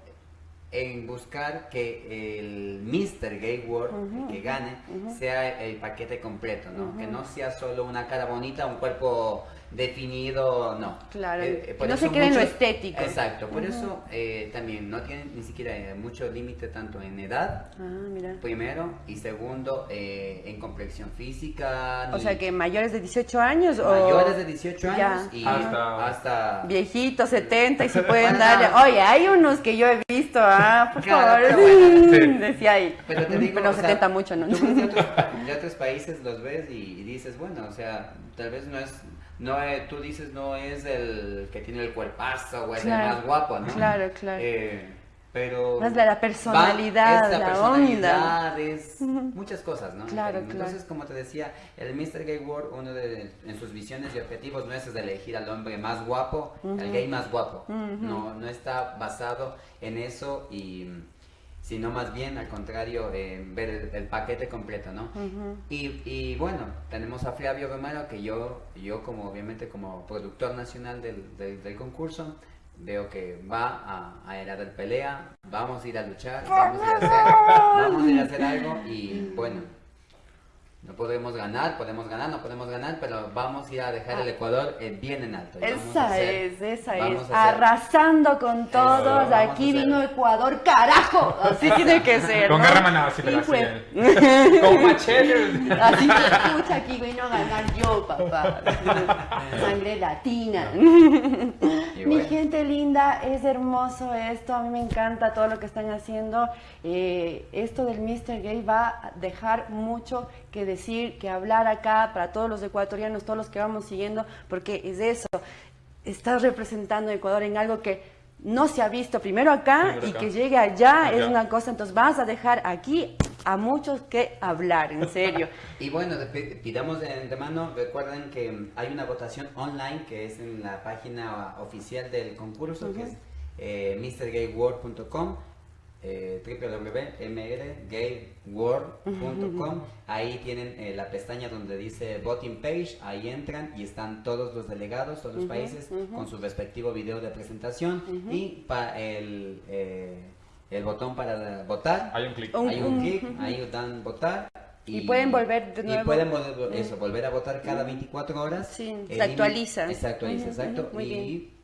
Speaker 3: en buscar que el Mr. Gay World el que gane sea el paquete completo, ¿no? Que no sea solo una cara bonita, un cuerpo definido, no.
Speaker 2: Claro,
Speaker 3: Eh, por
Speaker 2: no
Speaker 3: eso
Speaker 2: se quede en lo estético.
Speaker 3: Exacto, por
Speaker 2: Ujú.
Speaker 3: eso eh, también no tienen ni siquiera eh, mucho límite tanto en edad,
Speaker 2: Ah, mira.
Speaker 3: primero, y segundo, eh, en complexión física.
Speaker 2: O
Speaker 3: ni-
Speaker 2: sea que mayores de 18 años o...
Speaker 3: mayores de 18
Speaker 2: Ya.
Speaker 3: años y
Speaker 9: Hasta-
Speaker 3: hasta,
Speaker 2: Viejitos, 70 y se pueden darle. Oye, hay unos que yo he visto, ah, por
Speaker 3: Claro,
Speaker 2: favor.
Speaker 3: pero bueno.
Speaker 9: Sí.
Speaker 2: Decía ahí.
Speaker 3: Pero te digo,
Speaker 2: Pero
Speaker 3: o sea,
Speaker 2: 70 mucho, ¿no?
Speaker 3: Tú de otros, de otros países los ves y, y dices, bueno, o sea, tal vez no es, no es- tú dices no es el que tiene el cuerpazo o es
Speaker 2: Claro,
Speaker 3: el más guapo, ¿no?
Speaker 2: claro, claro.
Speaker 3: Eh, pero
Speaker 2: Más la- la
Speaker 3: va-
Speaker 2: personalidad,
Speaker 3: es la,
Speaker 2: la
Speaker 3: personalidad,
Speaker 2: onda.
Speaker 3: es muchas cosas, ¿no?
Speaker 2: Claro,
Speaker 3: Entonces, como te decía, el Mr. Gay World, uno de en sus visiones y objetivos no es elegir al hombre más guapo, al gay más guapo. No, no está basado en eso y sino más bien al contrario en ver el, el paquete completo, ¿no? y, y bueno, tenemos a Flavio Romero que yo, yo como obviamente como productor nacional del, del, del concurso, veo que va a, a ir a dar pelea, vamos a ir a luchar, vamos a ir a hacer, vamos a ir a hacer algo y bueno, no podemos ganar, podemos ganar, no podemos ganar, pero vamos a ir a dejar el Ecuador eh, bien en alto.
Speaker 2: Esa
Speaker 3: hacer-
Speaker 2: es, esa es.
Speaker 3: hacer-
Speaker 2: Arrasando con todos. Aquí vino Ecuador, carajo. Así tiene que ser.
Speaker 9: Con
Speaker 2: ¿no?
Speaker 9: garra manada, sí, pero
Speaker 2: Sí,
Speaker 9: así. Con machete.
Speaker 2: Así se escucha aquí, vino a ganar yo, papá. Sangre latina. Mi gente linda, es hermoso esto, a mí me encanta todo lo que están haciendo. Eh, esto del Mr. Gay va a dejar mucho que decir, que hablar acá para todos los ecuatorianos, todos los que vamos siguiendo, porque es eso, estás representando a Ecuador en algo que no se ha visto primero acá
Speaker 9: Primero
Speaker 2: y que llegue allá es una cosa, entonces vas a dejar aquí a muchos que hablar, en serio.
Speaker 3: Y bueno, pidamos de antemano, recuerden que hay una votación online que es en la página oficial del concurso, que es eh, mrgayworld.com, eh, www.mrgayworld.com. Ahí tienen eh, la pestaña donde dice Voting Page, ahí entran y están todos los delegados, todos los países, con su respectivo video de presentación y pa- el, eh, el botón para votar.
Speaker 9: Hay un clic.
Speaker 3: Hay un clic, ahí dan votar.
Speaker 2: Y pueden volver de
Speaker 3: Y
Speaker 2: nuevo.
Speaker 3: pueden volver, eso, volver a votar cada 24 horas.
Speaker 2: Sí, se actualiza.
Speaker 3: Se actualiza, exacto. y
Speaker 2: bien.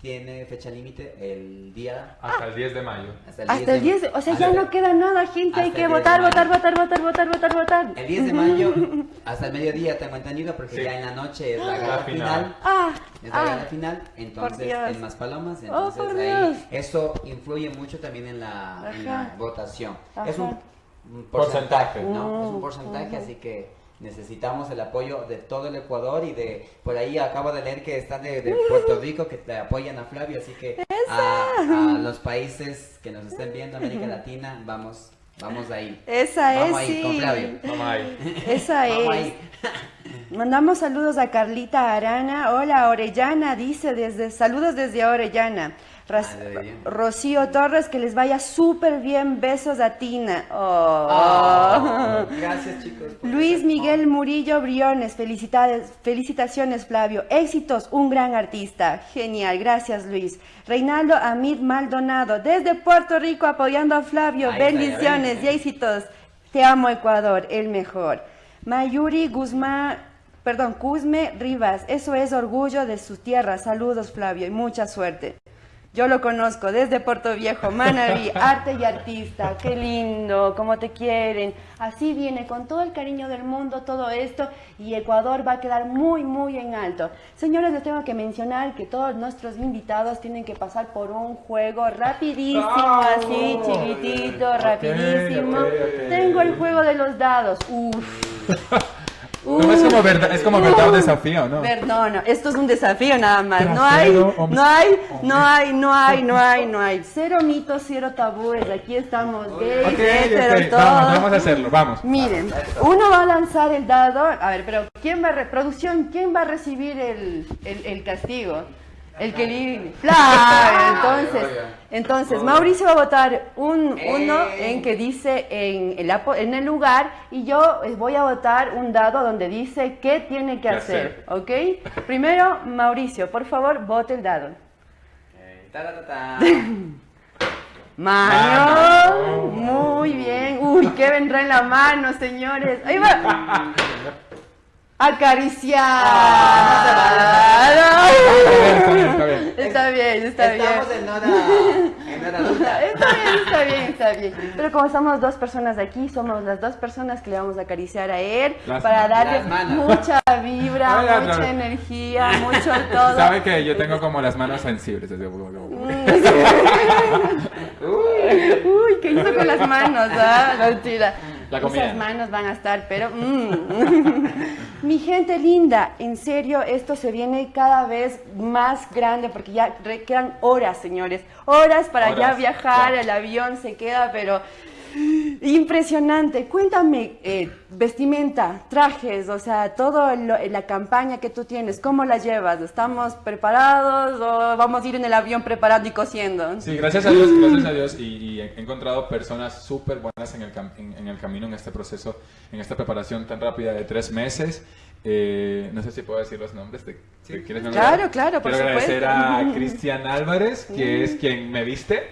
Speaker 3: Tiene fecha límite el día...
Speaker 9: Hasta el 10 de mayo.
Speaker 3: Hasta el
Speaker 2: Hasta el 10,
Speaker 3: de-
Speaker 2: o sea, ya
Speaker 3: hasta-
Speaker 2: no queda nada, gente, hay
Speaker 3: hasta
Speaker 2: que
Speaker 3: el 10 de
Speaker 2: votar, votar, votar, votar, votar, votar, votar.
Speaker 3: El 10 de mayo hasta el mediodía tengo entendido porque
Speaker 9: Sí.
Speaker 3: ya en la noche es la
Speaker 9: La
Speaker 3: gala
Speaker 9: final.
Speaker 3: final.
Speaker 2: Ah,
Speaker 3: Es la
Speaker 2: ah,
Speaker 3: gala final, entonces en Maspalomas,
Speaker 2: Oh,
Speaker 3: entonces
Speaker 2: por
Speaker 3: ahí
Speaker 2: Dios.
Speaker 3: eso influye mucho también en la, en la votación.
Speaker 2: Ajá.
Speaker 3: Es un,
Speaker 9: Porcentaje.
Speaker 3: porcentaje, ¿no? Es un porcentaje, así que necesitamos el apoyo de todo el Ecuador y de por ahí acabo de leer que están de, de Puerto Rico que te apoyan a Flavio, así que a, a los países que nos estén viendo, América Latina, vamos, vamos ahí.
Speaker 2: esa es,
Speaker 3: Vamos ahí
Speaker 2: sí.
Speaker 3: con Flavio.
Speaker 9: Vamos ahí.
Speaker 2: Esa
Speaker 3: Vamos
Speaker 2: es.
Speaker 3: ahí.
Speaker 2: Mandamos saludos a Carlita Arana. Hola, Orellana, dice desde saludos desde Orellana.
Speaker 3: Ah.
Speaker 2: Rocío Torres, que les vaya súper bien. Besos a Tina. Oh.
Speaker 3: Oh, gracias chicos.
Speaker 2: Luis Miguel Murillo Briones, felicidades, felicitaciones Flavio, éxitos, un gran artista, genial, gracias Luis. Reinaldo Amid Maldonado, desde Puerto Rico apoyando a Flavio,
Speaker 3: Ahí
Speaker 2: bendiciones y éxitos, te amo Ecuador, el mejor. Mayuri Guzmán, perdón, Cusme Rivas, eso es orgullo de su tierra, saludos Flavio y mucha suerte. Yo lo conozco desde Puerto Viejo, Manaví, arte y artista, qué lindo, cómo te quieren. Así viene, con todo el cariño del mundo, todo esto, y Ecuador va a quedar muy, muy en alto. Señores, les tengo que mencionar que todos nuestros invitados tienen que pasar por un juego rapidísimo, así, chiquitito, rapidísimo. Tengo el juego de los dados. Uf.
Speaker 9: No
Speaker 2: Uf.
Speaker 4: como verdad, es como verdad o desafío, ¿no?
Speaker 2: Ver, no, no, esto es un desafío nada más. No hay, no hay, no hay, no hay, no hay, no hay. Cero mitos, cero tabúes. Aquí estamos, gays,
Speaker 4: Ok,
Speaker 2: heteros,
Speaker 4: ok,
Speaker 2: todos.
Speaker 4: vamos, vamos a hacerlo, vamos.
Speaker 2: Miren, uno va a lanzar el dado. A ver, pero ¿quién va a producción? ¿Quién va a recibir el, el, el castigo? El que li- Claro, entonces, entonces Mauricio va a votar un uno en que dice en el, apo- en el lugar y yo voy a votar un dado donde dice qué tiene que
Speaker 4: ¿Qué
Speaker 2: hacer, ¿ok? Primero, Mauricio, por favor, vote el dado. Mano, muy bien. Uy, ¿qué vendrá en la mano, señores? Ahí va. Acariciar.
Speaker 4: Ah, Está bien, está bien.
Speaker 2: Está bien, está bien.
Speaker 3: Estamos en hora, en hora.
Speaker 2: Está bien, está bien, está bien. Pero como somos dos personas aquí, somos las dos personas que le vamos a acariciar a él
Speaker 4: Las
Speaker 2: para darle mucha vibra, mucha energía, mucho todo.
Speaker 4: Sabe que yo tengo como las manos sensibles. así como-
Speaker 2: Uy, ¿qué hizo con las manos? Ah, mentira.
Speaker 4: La comida.
Speaker 2: Esas manos van a estar, pero... mm. Mi gente linda, en serio, esto se viene cada vez más grande porque ya quedan horas, señores. Horas para ya viajar, el avión se queda, pero... Impresionante. Cuéntame, eh, vestimenta, trajes, o sea, toda la campaña que tú tienes, ¿cómo la llevas? ¿Estamos preparados o vamos a ir en el avión preparando y cosiendo?
Speaker 4: Sí, gracias a Dios, gracias a Dios. Y, y he encontrado personas súper buenas en el, cam- en, en el camino, en este proceso, en esta preparación tan rápida de tres meses. Eh, no sé si puedo decir los nombres. Quiénes me
Speaker 2: Claro, claro, por
Speaker 4: Quiero agradecer
Speaker 2: supuesto.
Speaker 4: a Cristian Álvarez, que es quien me viste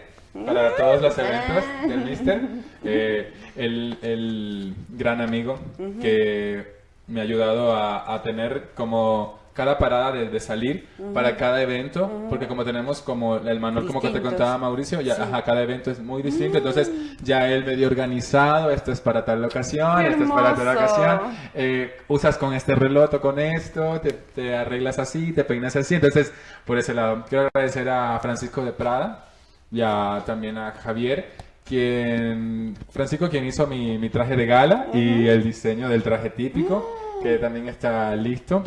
Speaker 4: para todos los eventos del Mister. Eh, el, el gran amigo que me ha ayudado a, a tener como cada parada de, de salir para cada evento, porque como tenemos como el manual como que te contaba Mauricio, ya
Speaker 2: Sí.
Speaker 4: ajá, cada evento es muy distinto, entonces ya él medio organizado, esto es para tal ocasión,
Speaker 2: ¡Qué
Speaker 4: esto es para tal ocasión, eh, usas con este reloj con esto, te, te arreglas así, te peinas así, entonces por ese lado quiero agradecer a Francisco de Prada y a- también a Javier, quien, Francisco quien hizo mi, mi traje de gala y el diseño del traje típico, que también está listo.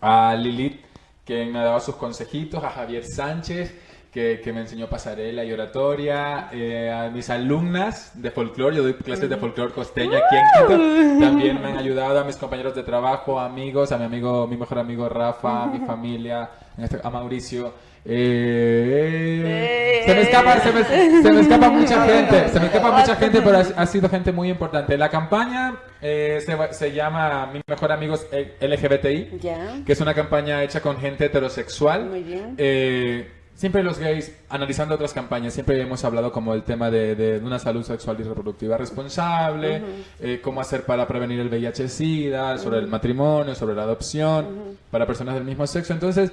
Speaker 4: A Lilith, que me ha dado sus consejitos, a Javier Sánchez, que, que me enseñó pasarela y oratoria, eh, a mis alumnas de folclore, yo doy clases de folclore costeño aquí en Quito, también me han ayudado, a mis compañeros de trabajo, amigos, a mi amigo, mi mejor amigo Rafa, a mi familia, este- a Mauricio. Eh, se me escapa, se me, se me escapa mucha gente, se me escapa mucha gente, pero ha, sido gente muy importante. La campaña eh, se, se llama Mi Mejor Amigos LGBTI
Speaker 2: Ya.
Speaker 4: que es una campaña hecha con gente heterosexual.
Speaker 2: Muy bien.
Speaker 4: Eh, siempre los gays, analizando otras campañas, siempre hemos hablado como el tema de, de una salud sexual y reproductiva responsable, eh, cómo hacer para prevenir el VIH-Sida, sobre el matrimonio, sobre la adopción, para personas del mismo sexo. Entonces,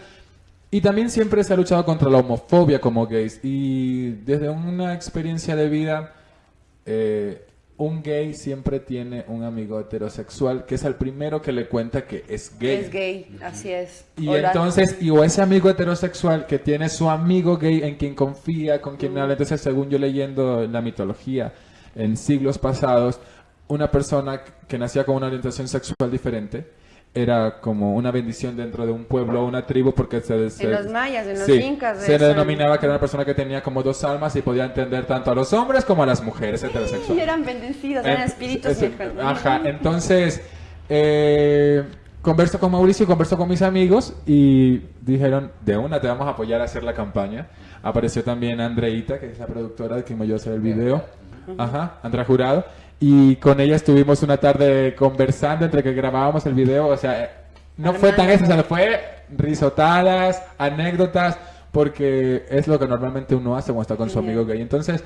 Speaker 4: y también siempre se ha luchado contra la homofobia como gays. Y desde una experiencia de vida, eh, un gay siempre tiene un amigo heterosexual que es el primero que le cuenta que es gay.
Speaker 2: Es gay, así es.
Speaker 4: Y entonces, y o ese amigo heterosexual que tiene su amigo gay en quien confía, con quien habla. Entonces, según yo leyendo la mitología en siglos pasados, una persona que nacía con una orientación sexual diferente era como una bendición dentro de un pueblo o una tribu porque se, se-
Speaker 2: En los mayas, en los
Speaker 4: sí,
Speaker 2: incas.
Speaker 4: se
Speaker 2: eso.
Speaker 4: denominaba que era una persona que tenía como dos almas y podía entender tanto a los hombres como a las mujeres
Speaker 2: Y
Speaker 4: heterosexuales.
Speaker 2: eran bendecidos, eran
Speaker 4: Eh,
Speaker 2: espíritus. hijos.
Speaker 4: Ajá, entonces eh, converso con Mauricio, converso con mis amigos y dijeron, de una te vamos a apoyar a hacer la campaña. Apareció también Andreita, que es la productora quien me ayudó a hacer el video. Ajá, Andrea Jurado. Y con ella estuvimos una tarde conversando entre que grabábamos el video. O sea, no fue tan eso, o sea, fue risotadas, anécdotas, porque es lo que normalmente uno hace cuando está con su amigo gay. Entonces,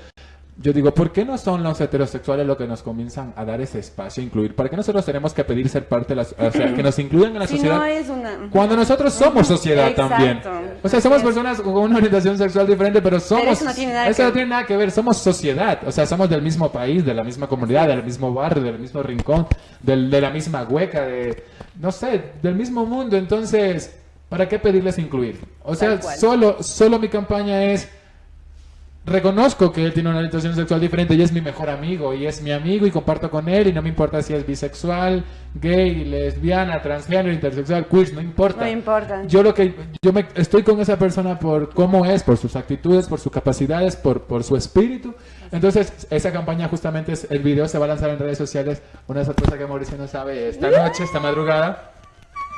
Speaker 4: yo digo, ¿por qué no son los heterosexuales los que nos comienzan a dar ese espacio, incluir? ¿Para qué nosotros tenemos que pedir ser parte de la o sea, que nos incluyan en la
Speaker 2: Si
Speaker 4: sociedad?
Speaker 2: no es una...
Speaker 4: Cuando nosotros somos sociedad
Speaker 2: Exacto.
Speaker 4: también. O sea, somos personas con una orientación sexual diferente, pero somos...
Speaker 2: eso no tiene nada
Speaker 4: eso
Speaker 2: que
Speaker 4: no
Speaker 2: ver.
Speaker 4: tiene nada que ver, somos sociedad. O sea, somos del mismo país, de la misma comunidad, del mismo barrio, del mismo rincón, del- de la misma hueca, de... No sé, del mismo mundo. Entonces, ¿para qué pedirles incluir? O sea, solo, solo mi campaña es reconozco que él tiene una orientación sexual diferente y es mi mejor amigo y es mi amigo y comparto con él y no me importa si es bisexual, gay, lesbiana, transgénero, intersexual, queer, no importa.
Speaker 2: No importa.
Speaker 4: Yo lo que yo me estoy con esa persona por cómo es, por sus actitudes, por sus capacidades, por, por su espíritu. Entonces, esa campaña justamente es el video se va a lanzar en redes sociales. Una sorpresa que Mauricio no sabe esta noche, esta madrugada.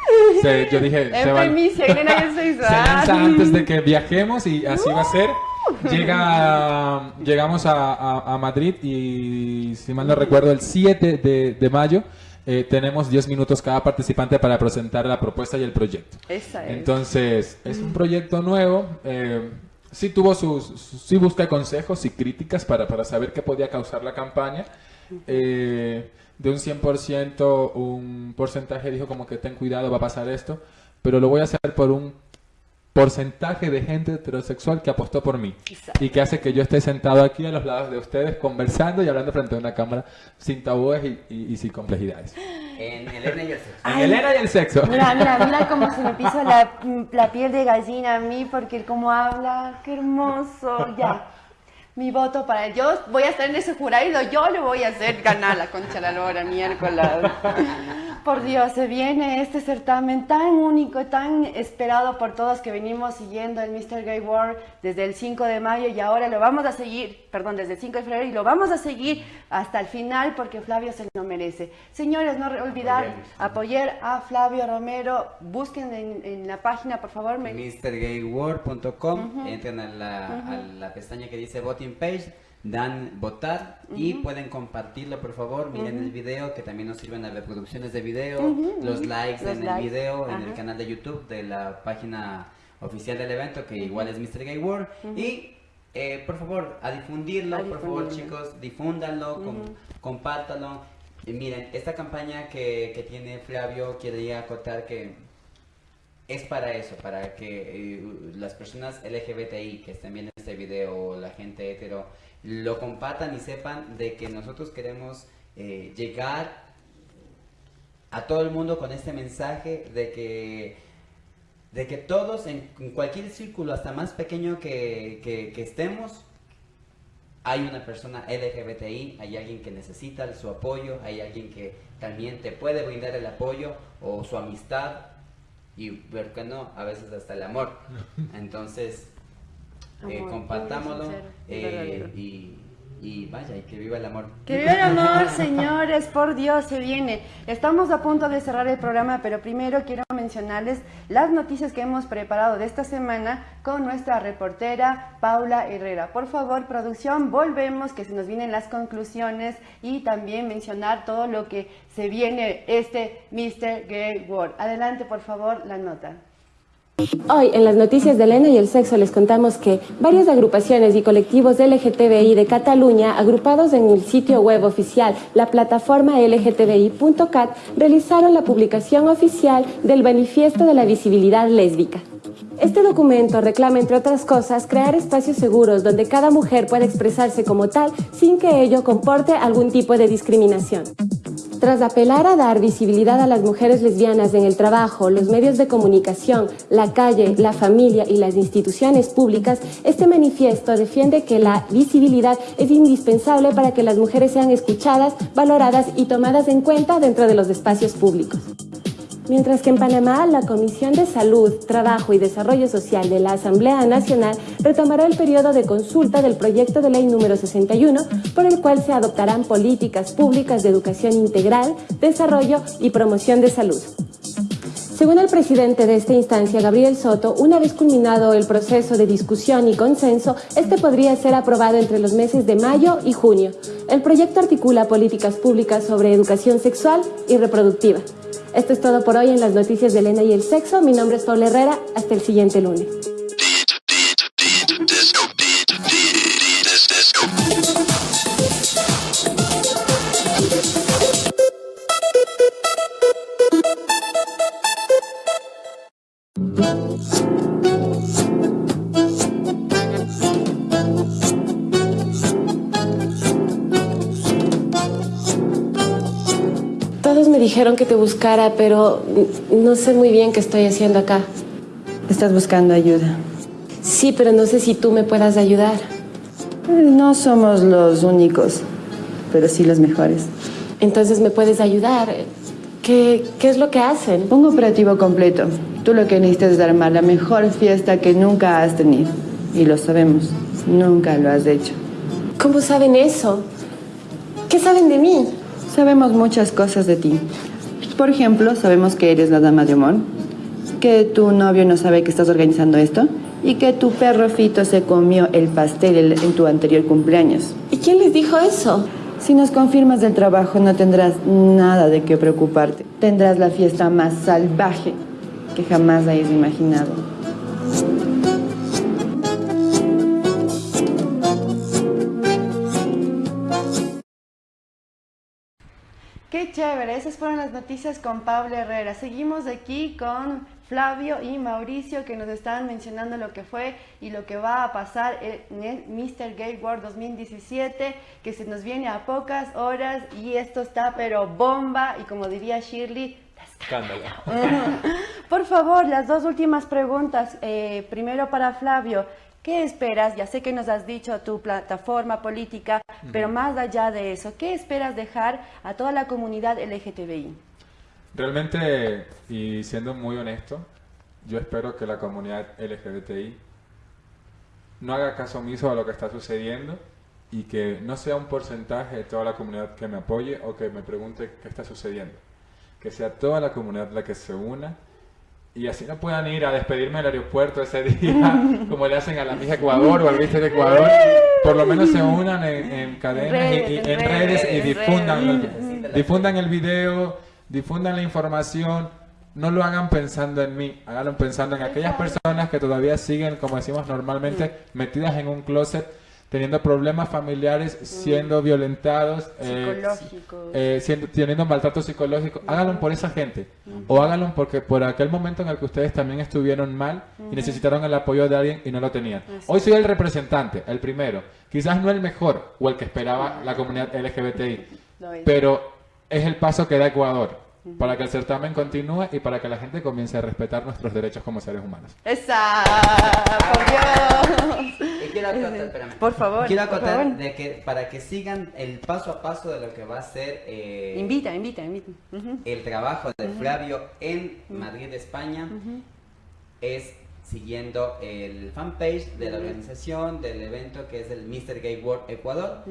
Speaker 4: Se- yo dije, se, va-
Speaker 2: primicia, se
Speaker 4: se lanza antes de que viajemos y así va a ser. Llega, llegamos a, a- a Madrid y, si mal no recuerdo, el 7 de, de mayo eh, tenemos 10 minutos cada participante para presentar la propuesta y el proyecto.
Speaker 2: Esa es.
Speaker 4: Entonces, es un proyecto nuevo. eh, sí tuvo sus, sus- sí busca consejos y críticas para, para saber qué podía causar la campaña. Eh, de un 100%, un porcentaje dijo como que ten cuidado, va a pasar esto, pero lo voy a hacer por un porcentaje de gente heterosexual que apostó por mí y que hace que yo esté sentado aquí a los lados de ustedes conversando y hablando frente a una cámara sin tabúes y, y- y sin complejidades.
Speaker 3: En Elena y el sexo.
Speaker 4: En Elena y el sexo.
Speaker 2: Mira, mira, mira cómo se me pisa la, la piel de gallina a mí porque él como habla, qué hermoso, ya. Mi voto para él. Yo voy a estar en ese jurado, yo le voy a hacer ganar la concha de la lora miércoles. Por Dios, se viene este certamen tan único, tan esperado por todos que venimos siguiendo el Mr. Gay World desde el 5 de mayo y ahora lo vamos a seguir, perdón, desde el 5 de febrero y lo vamos a seguir hasta el final porque Flavio se lo merece. Señores, no olvidar apoyar a Flavio Romero. Busquen en, en la página, por favor. me-
Speaker 3: MrGayWorld.com,
Speaker 2: Ujú.
Speaker 3: entran a la, a
Speaker 2: Ujú.
Speaker 3: la pestaña que dice Voting Page, dan votar y pueden compartirlo por favor, miren el video que también nos sirven las reproducciones de video, los likes
Speaker 2: Los
Speaker 3: en
Speaker 2: likes,
Speaker 3: el video, en el canal de YouTube de la página oficial del evento que igual es Mr. Gay World. Y eh, por favor a difundirlo,
Speaker 2: A
Speaker 3: por favor chicos, difúndanlo, com- compártanlo. Y miren, esta campaña que, que tiene Flavio quería acotar que es para eso, para que eh, las personas LGBTI que estén viendo este video, la gente hetero, lo compartan y sepan de que nosotros queremos eh, llegar a todo el mundo con este mensaje de que de que todos en, en cualquier círculo, hasta más pequeño que, que- que estemos, hay una persona LGBTI, hay alguien que necesita su apoyo, hay alguien que también te puede brindar el apoyo o su amistad y, ¿por qué no? A veces hasta el amor. Entonces, eh, compartámoslo eh, y, y vaya, y que viva el amor.
Speaker 2: Que viva el amor, señores, por Dios, se viene. Estamos a punto de cerrar el programa, pero primero quiero mencionarles las noticias que hemos preparado de esta semana con nuestra reportera Paula Herrera. Por favor, producción, volvemos, que se nos vienen las conclusiones y también mencionar todo lo que se viene este Mr. Gay World. Adelante, por favor, la nota.
Speaker 10: Hoy en las noticias de Elena y el sexo les contamos que varias agrupaciones y colectivos LGTBI de Cataluña, agrupados en el sitio web oficial, la plataforma LGTBI.cat, realizaron la publicación oficial del Manifiesto de la Visibilidad Lésbica. Este documento reclama, entre otras cosas, crear espacios seguros donde cada mujer pueda expresarse como tal sin que ello comporte algún tipo de discriminación. Tras apelar a dar visibilidad a las mujeres lesbianas en el trabajo, los medios de comunicación, la calle, la familia y las instituciones públicas, este manifiesto defiende que la visibilidad es indispensable para que las mujeres sean escuchadas, valoradas y tomadas en cuenta dentro de los espacios públicos. Mientras que en Panamá, la Comisión de Salud, Trabajo y Desarrollo Social de la Asamblea Nacional retomará el periodo de consulta del proyecto de ley número 61, por el cual se adoptarán políticas públicas de educación integral, desarrollo y promoción de salud. Según el presidente de esta instancia, Gabriel Soto, una vez culminado el proceso de discusión y consenso, este podría ser aprobado entre los meses de mayo y junio. El proyecto articula políticas públicas sobre educación sexual y reproductiva. Esto es todo por hoy en las noticias de Elena y el sexo. Mi nombre es Paula Herrera. Hasta el siguiente lunes. Dijeron que te buscara, pero no sé muy bien qué estoy haciendo acá.
Speaker 2: Estás buscando ayuda.
Speaker 10: Sí, pero no sé si tú me puedas ayudar.
Speaker 2: No somos los únicos, pero sí los mejores.
Speaker 10: Entonces, ¿me puedes ayudar? ¿Qué, qué es lo que hacen?
Speaker 2: Un operativo completo. Tú lo que necesitas es armar la mejor fiesta que nunca has tenido. Y lo sabemos, nunca lo has hecho.
Speaker 10: ¿Cómo saben eso? ¿Qué saben de mí?
Speaker 2: Sabemos muchas cosas de ti. Por ejemplo, sabemos que eres la dama de amor, que tu novio no sabe que estás organizando esto y que tu perro Fito se comió el pastel el- en tu anterior cumpleaños.
Speaker 10: ¿Y quién les dijo eso?
Speaker 2: Si nos confirmas del trabajo no tendrás nada de qué preocuparte. Tendrás la fiesta más salvaje que jamás hayas imaginado. Qué chévere, esas fueron las noticias con Pablo Herrera. Seguimos aquí con Flavio y Mauricio que nos están mencionando lo que fue y lo que va a pasar en el Mr. Gay World 2017, que se nos viene a pocas horas y esto está pero bomba y como diría Shirley,
Speaker 9: Escándalo.
Speaker 2: por favor, las dos últimas preguntas. Eh, primero para Flavio, ¿qué esperas? Ya sé que nos has dicho tu plataforma política, pero más allá de eso, ¿qué esperas dejar a toda la comunidad LGTBI?
Speaker 4: Realmente, y siendo muy honesto, yo espero que la comunidad LGBTI no haga caso omiso a lo que está sucediendo y que no sea un porcentaje de toda la comunidad que me apoye o que me pregunte qué está sucediendo. Que sea toda la comunidad la que se una y así no puedan ir a despedirme del aeropuerto ese día, como le hacen a la mija Ecuador o al Mister Ecuador. Por lo menos se unan en, en cadenas y- y,
Speaker 2: Redes,
Speaker 4: en redes y
Speaker 2: redes,
Speaker 4: difundan,
Speaker 2: redes.
Speaker 4: el- difundan el video, difundan la información. No lo hagan pensando en mí, háganlo pensando en aquellas personas que todavía siguen, como decimos normalmente, metidas en un closet, teniendo problemas familiares, siendo violentados, eh,
Speaker 2: Psicológicos.
Speaker 4: eh, siendo, teniendo maltrato psicológico, háganlo por esa gente. O háganlo porque por aquel momento en el que ustedes también estuvieron mal y necesitaron el apoyo de alguien y no lo tenían. Hoy soy el representante, el primero. Quizás no el mejor o el que esperaba la comunidad LGBTI, pero es el paso que da Ecuador para que el certamen continúe y para que la gente comience a respetar nuestros derechos como seres humanos.
Speaker 2: ¡Esa! ¡Por Dios!
Speaker 3: Quiero acotar, espérame.
Speaker 2: Por favor,
Speaker 3: Quiero acotar
Speaker 2: favor.
Speaker 3: de que para que sigan el paso a paso de lo que va a ser eh,
Speaker 2: Invita, invita, invita.
Speaker 3: El trabajo de. Flavio en Madrid, España, es siguiendo el fanpage de la organización del evento que es el Mr. Gay World Ecuador.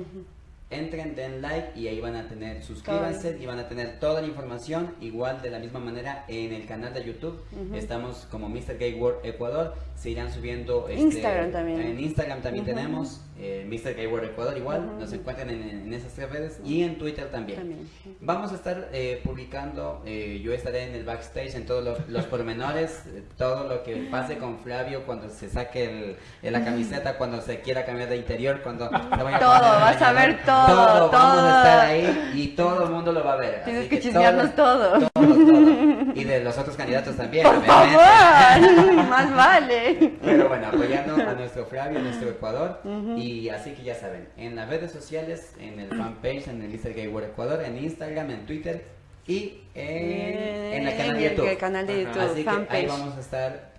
Speaker 3: Entren, den like y ahí van a tener, suscríbanse y van a tener toda la información. Igual de la misma manera en el canal de YouTube estamos como Mr. Gay World Ecuador. Se irán subiendo este,
Speaker 2: Instagram también.
Speaker 3: En Instagram también tenemos eh, Mr. Gay World Ecuador igual. Nos encuentran en, en esas tres redes y en Twitter también.
Speaker 2: También.
Speaker 3: Vamos a estar eh, publicando, eh, yo estaré en el backstage en todos los, los pormenores, eh, todo lo que pase con Flavio cuando se saque el, el- la camiseta, cuando se quiera cambiar de interior, cuando se vaya
Speaker 2: Todo,
Speaker 3: el
Speaker 2: vas a ver todo,
Speaker 3: Vamos a
Speaker 2: todo.
Speaker 3: estar ahí y todo el mundo lo va a ver.
Speaker 2: Tienes
Speaker 3: así
Speaker 2: que chismearnos todo.
Speaker 3: todo, todo. Y de los otros candidatos también.
Speaker 2: Por favor, más vale.
Speaker 3: Pero bueno, apoyando a nuestro Flavio, a nuestro Ecuador.
Speaker 2: Ujú.
Speaker 3: Y así que ya saben, en las redes sociales, en el fanpage, en el World Ecuador, en Instagram, en Twitter y en, en el canal de
Speaker 2: el
Speaker 3: YouTube.
Speaker 2: canal de YouTube,
Speaker 3: Así que ahí vamos a estar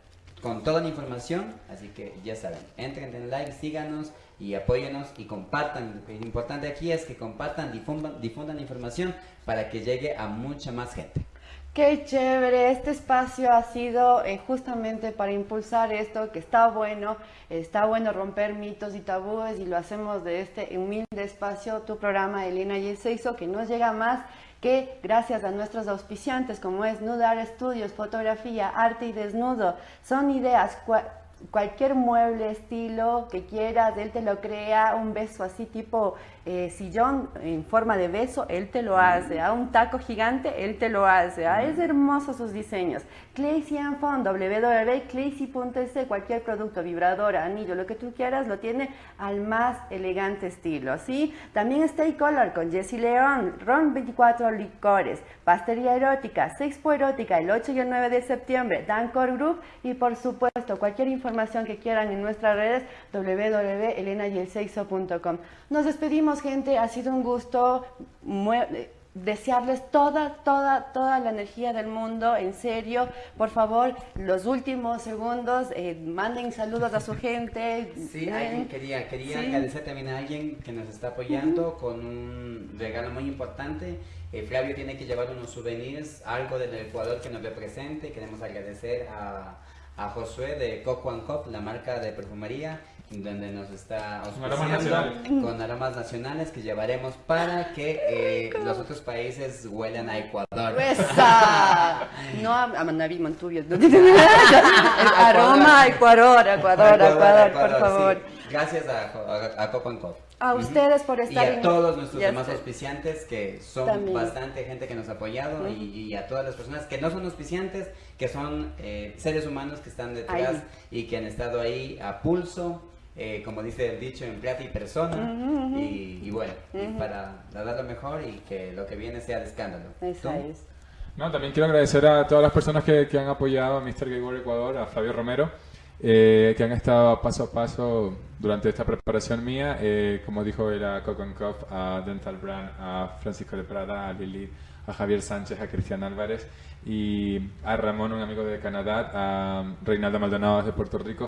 Speaker 3: con toda la información. Así que ya saben, entren, den like, síganos y apóyenos y compartan. Lo importante aquí es que compartan, difundan, difundan la información para que llegue a mucha más gente.
Speaker 2: Qué chévere, este espacio ha sido eh, justamente para impulsar esto, que está bueno, está bueno romper mitos y tabúes y lo hacemos de este humilde espacio, tu programa Elena y el Seiso, que nos llega más que gracias a nuestros auspiciantes como es Nudar Estudios, fotografía, arte y desnudo, son ideas, cua- cualquier mueble, estilo que quieras, él te lo crea, un beso así tipo eh, sillón en forma de beso, él te lo hace, a un taco gigante, él te lo hace, ah, es hermoso sus diseños. Claycy and Fun, www.claycy.es, cualquier producto, vibrador, anillo, lo que tú quieras, lo tiene al más elegante estilo, ¿sí? También Stay Color con Jessie León, Ron 24 Licores, Pastería Erótica, Sexpo Erótica, el 8 y el 9 de septiembre, Dancor Group y por supuesto cualquier información que quieran en nuestras redes www.elenayelseixo.com. Nos despedimos gente, ha sido un gusto. desearles toda, toda, toda la energía del mundo, en serio. Por favor, los últimos segundos, eh, manden saludos a su gente.
Speaker 3: Sí, alguien quería, quería
Speaker 2: sí.
Speaker 3: agradecer también a alguien que nos está apoyando con un regalo muy importante. Eh, Flavio tiene que llevar unos souvenirs, algo del Ecuador que nos represente. Queremos agradecer a, a Josué de Coco and Cop, la marca de perfumería, donde nos está
Speaker 4: aromas
Speaker 3: auspiciando
Speaker 4: nacionales.
Speaker 3: con aromas nacionales que llevaremos para que eh, los otros países huelan a Ecuador.
Speaker 2: ¡Esa! No a, a Manaví. El aroma, Ecuador, Ecuador, Ecuador, por favor.
Speaker 3: sí. Gracias a, a, a Coco and Cop.
Speaker 2: A ustedes por
Speaker 3: Y
Speaker 2: estar
Speaker 3: a
Speaker 2: en-
Speaker 3: todos nuestros
Speaker 2: y a
Speaker 3: demás
Speaker 2: usted-
Speaker 3: auspiciantes que son
Speaker 2: También.
Speaker 3: bastante gente que nos ha apoyado y, y a todas las personas que no son auspiciantes, que son eh, seres humanos que están detrás
Speaker 2: Ahí.
Speaker 3: y que han estado ahí a pulso, eh, como dice el dicho, en plata y persona.
Speaker 2: Ujú, ujú.
Speaker 3: y, y bueno, y
Speaker 2: Ujú.
Speaker 3: para dar lo mejor y que lo que viene sea de escándalo.
Speaker 2: Esa
Speaker 3: ¿Tú?
Speaker 2: es.
Speaker 4: No, también quiero agradecer a todas las personas que, que han apoyado a Mr. Gay World Ecuador, a Flavio Romero, eh, que han estado paso a paso durante esta preparación mía, eh, como dijo él a Coco and Cup, a Dental Brand, a Francisco de Prada, a Lili, a Javier Sánchez, a Cristian Álvarez y a Ramón, un amigo de Canadá, a Reinaldo Maldonado de Puerto Rico.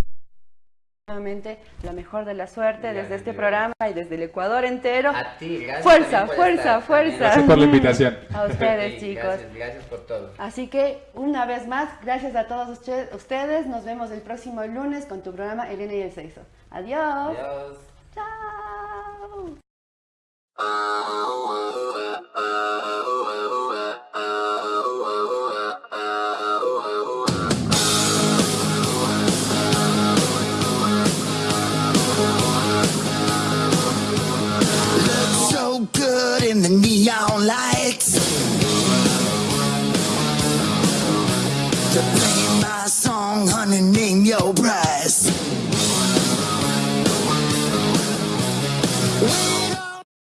Speaker 2: Nuevamente, la mejor de la suerte desde este programa y desde el Ecuador entero.
Speaker 3: A ti, gracias
Speaker 2: Fuerza, fuerza,
Speaker 3: estar,
Speaker 2: fuerza.
Speaker 3: también.
Speaker 4: Gracias por la invitación.
Speaker 2: A ustedes,
Speaker 3: Sí,
Speaker 2: chicos.
Speaker 3: Gracias, gracias por todo.
Speaker 2: Así que, una vez más, gracias a todos usted- ustedes. Nos vemos el próximo lunes con tu programa Elena y el Sexo. Adiós.
Speaker 3: Adiós.
Speaker 2: Chao.
Speaker 11: To play my song, honey, name your price.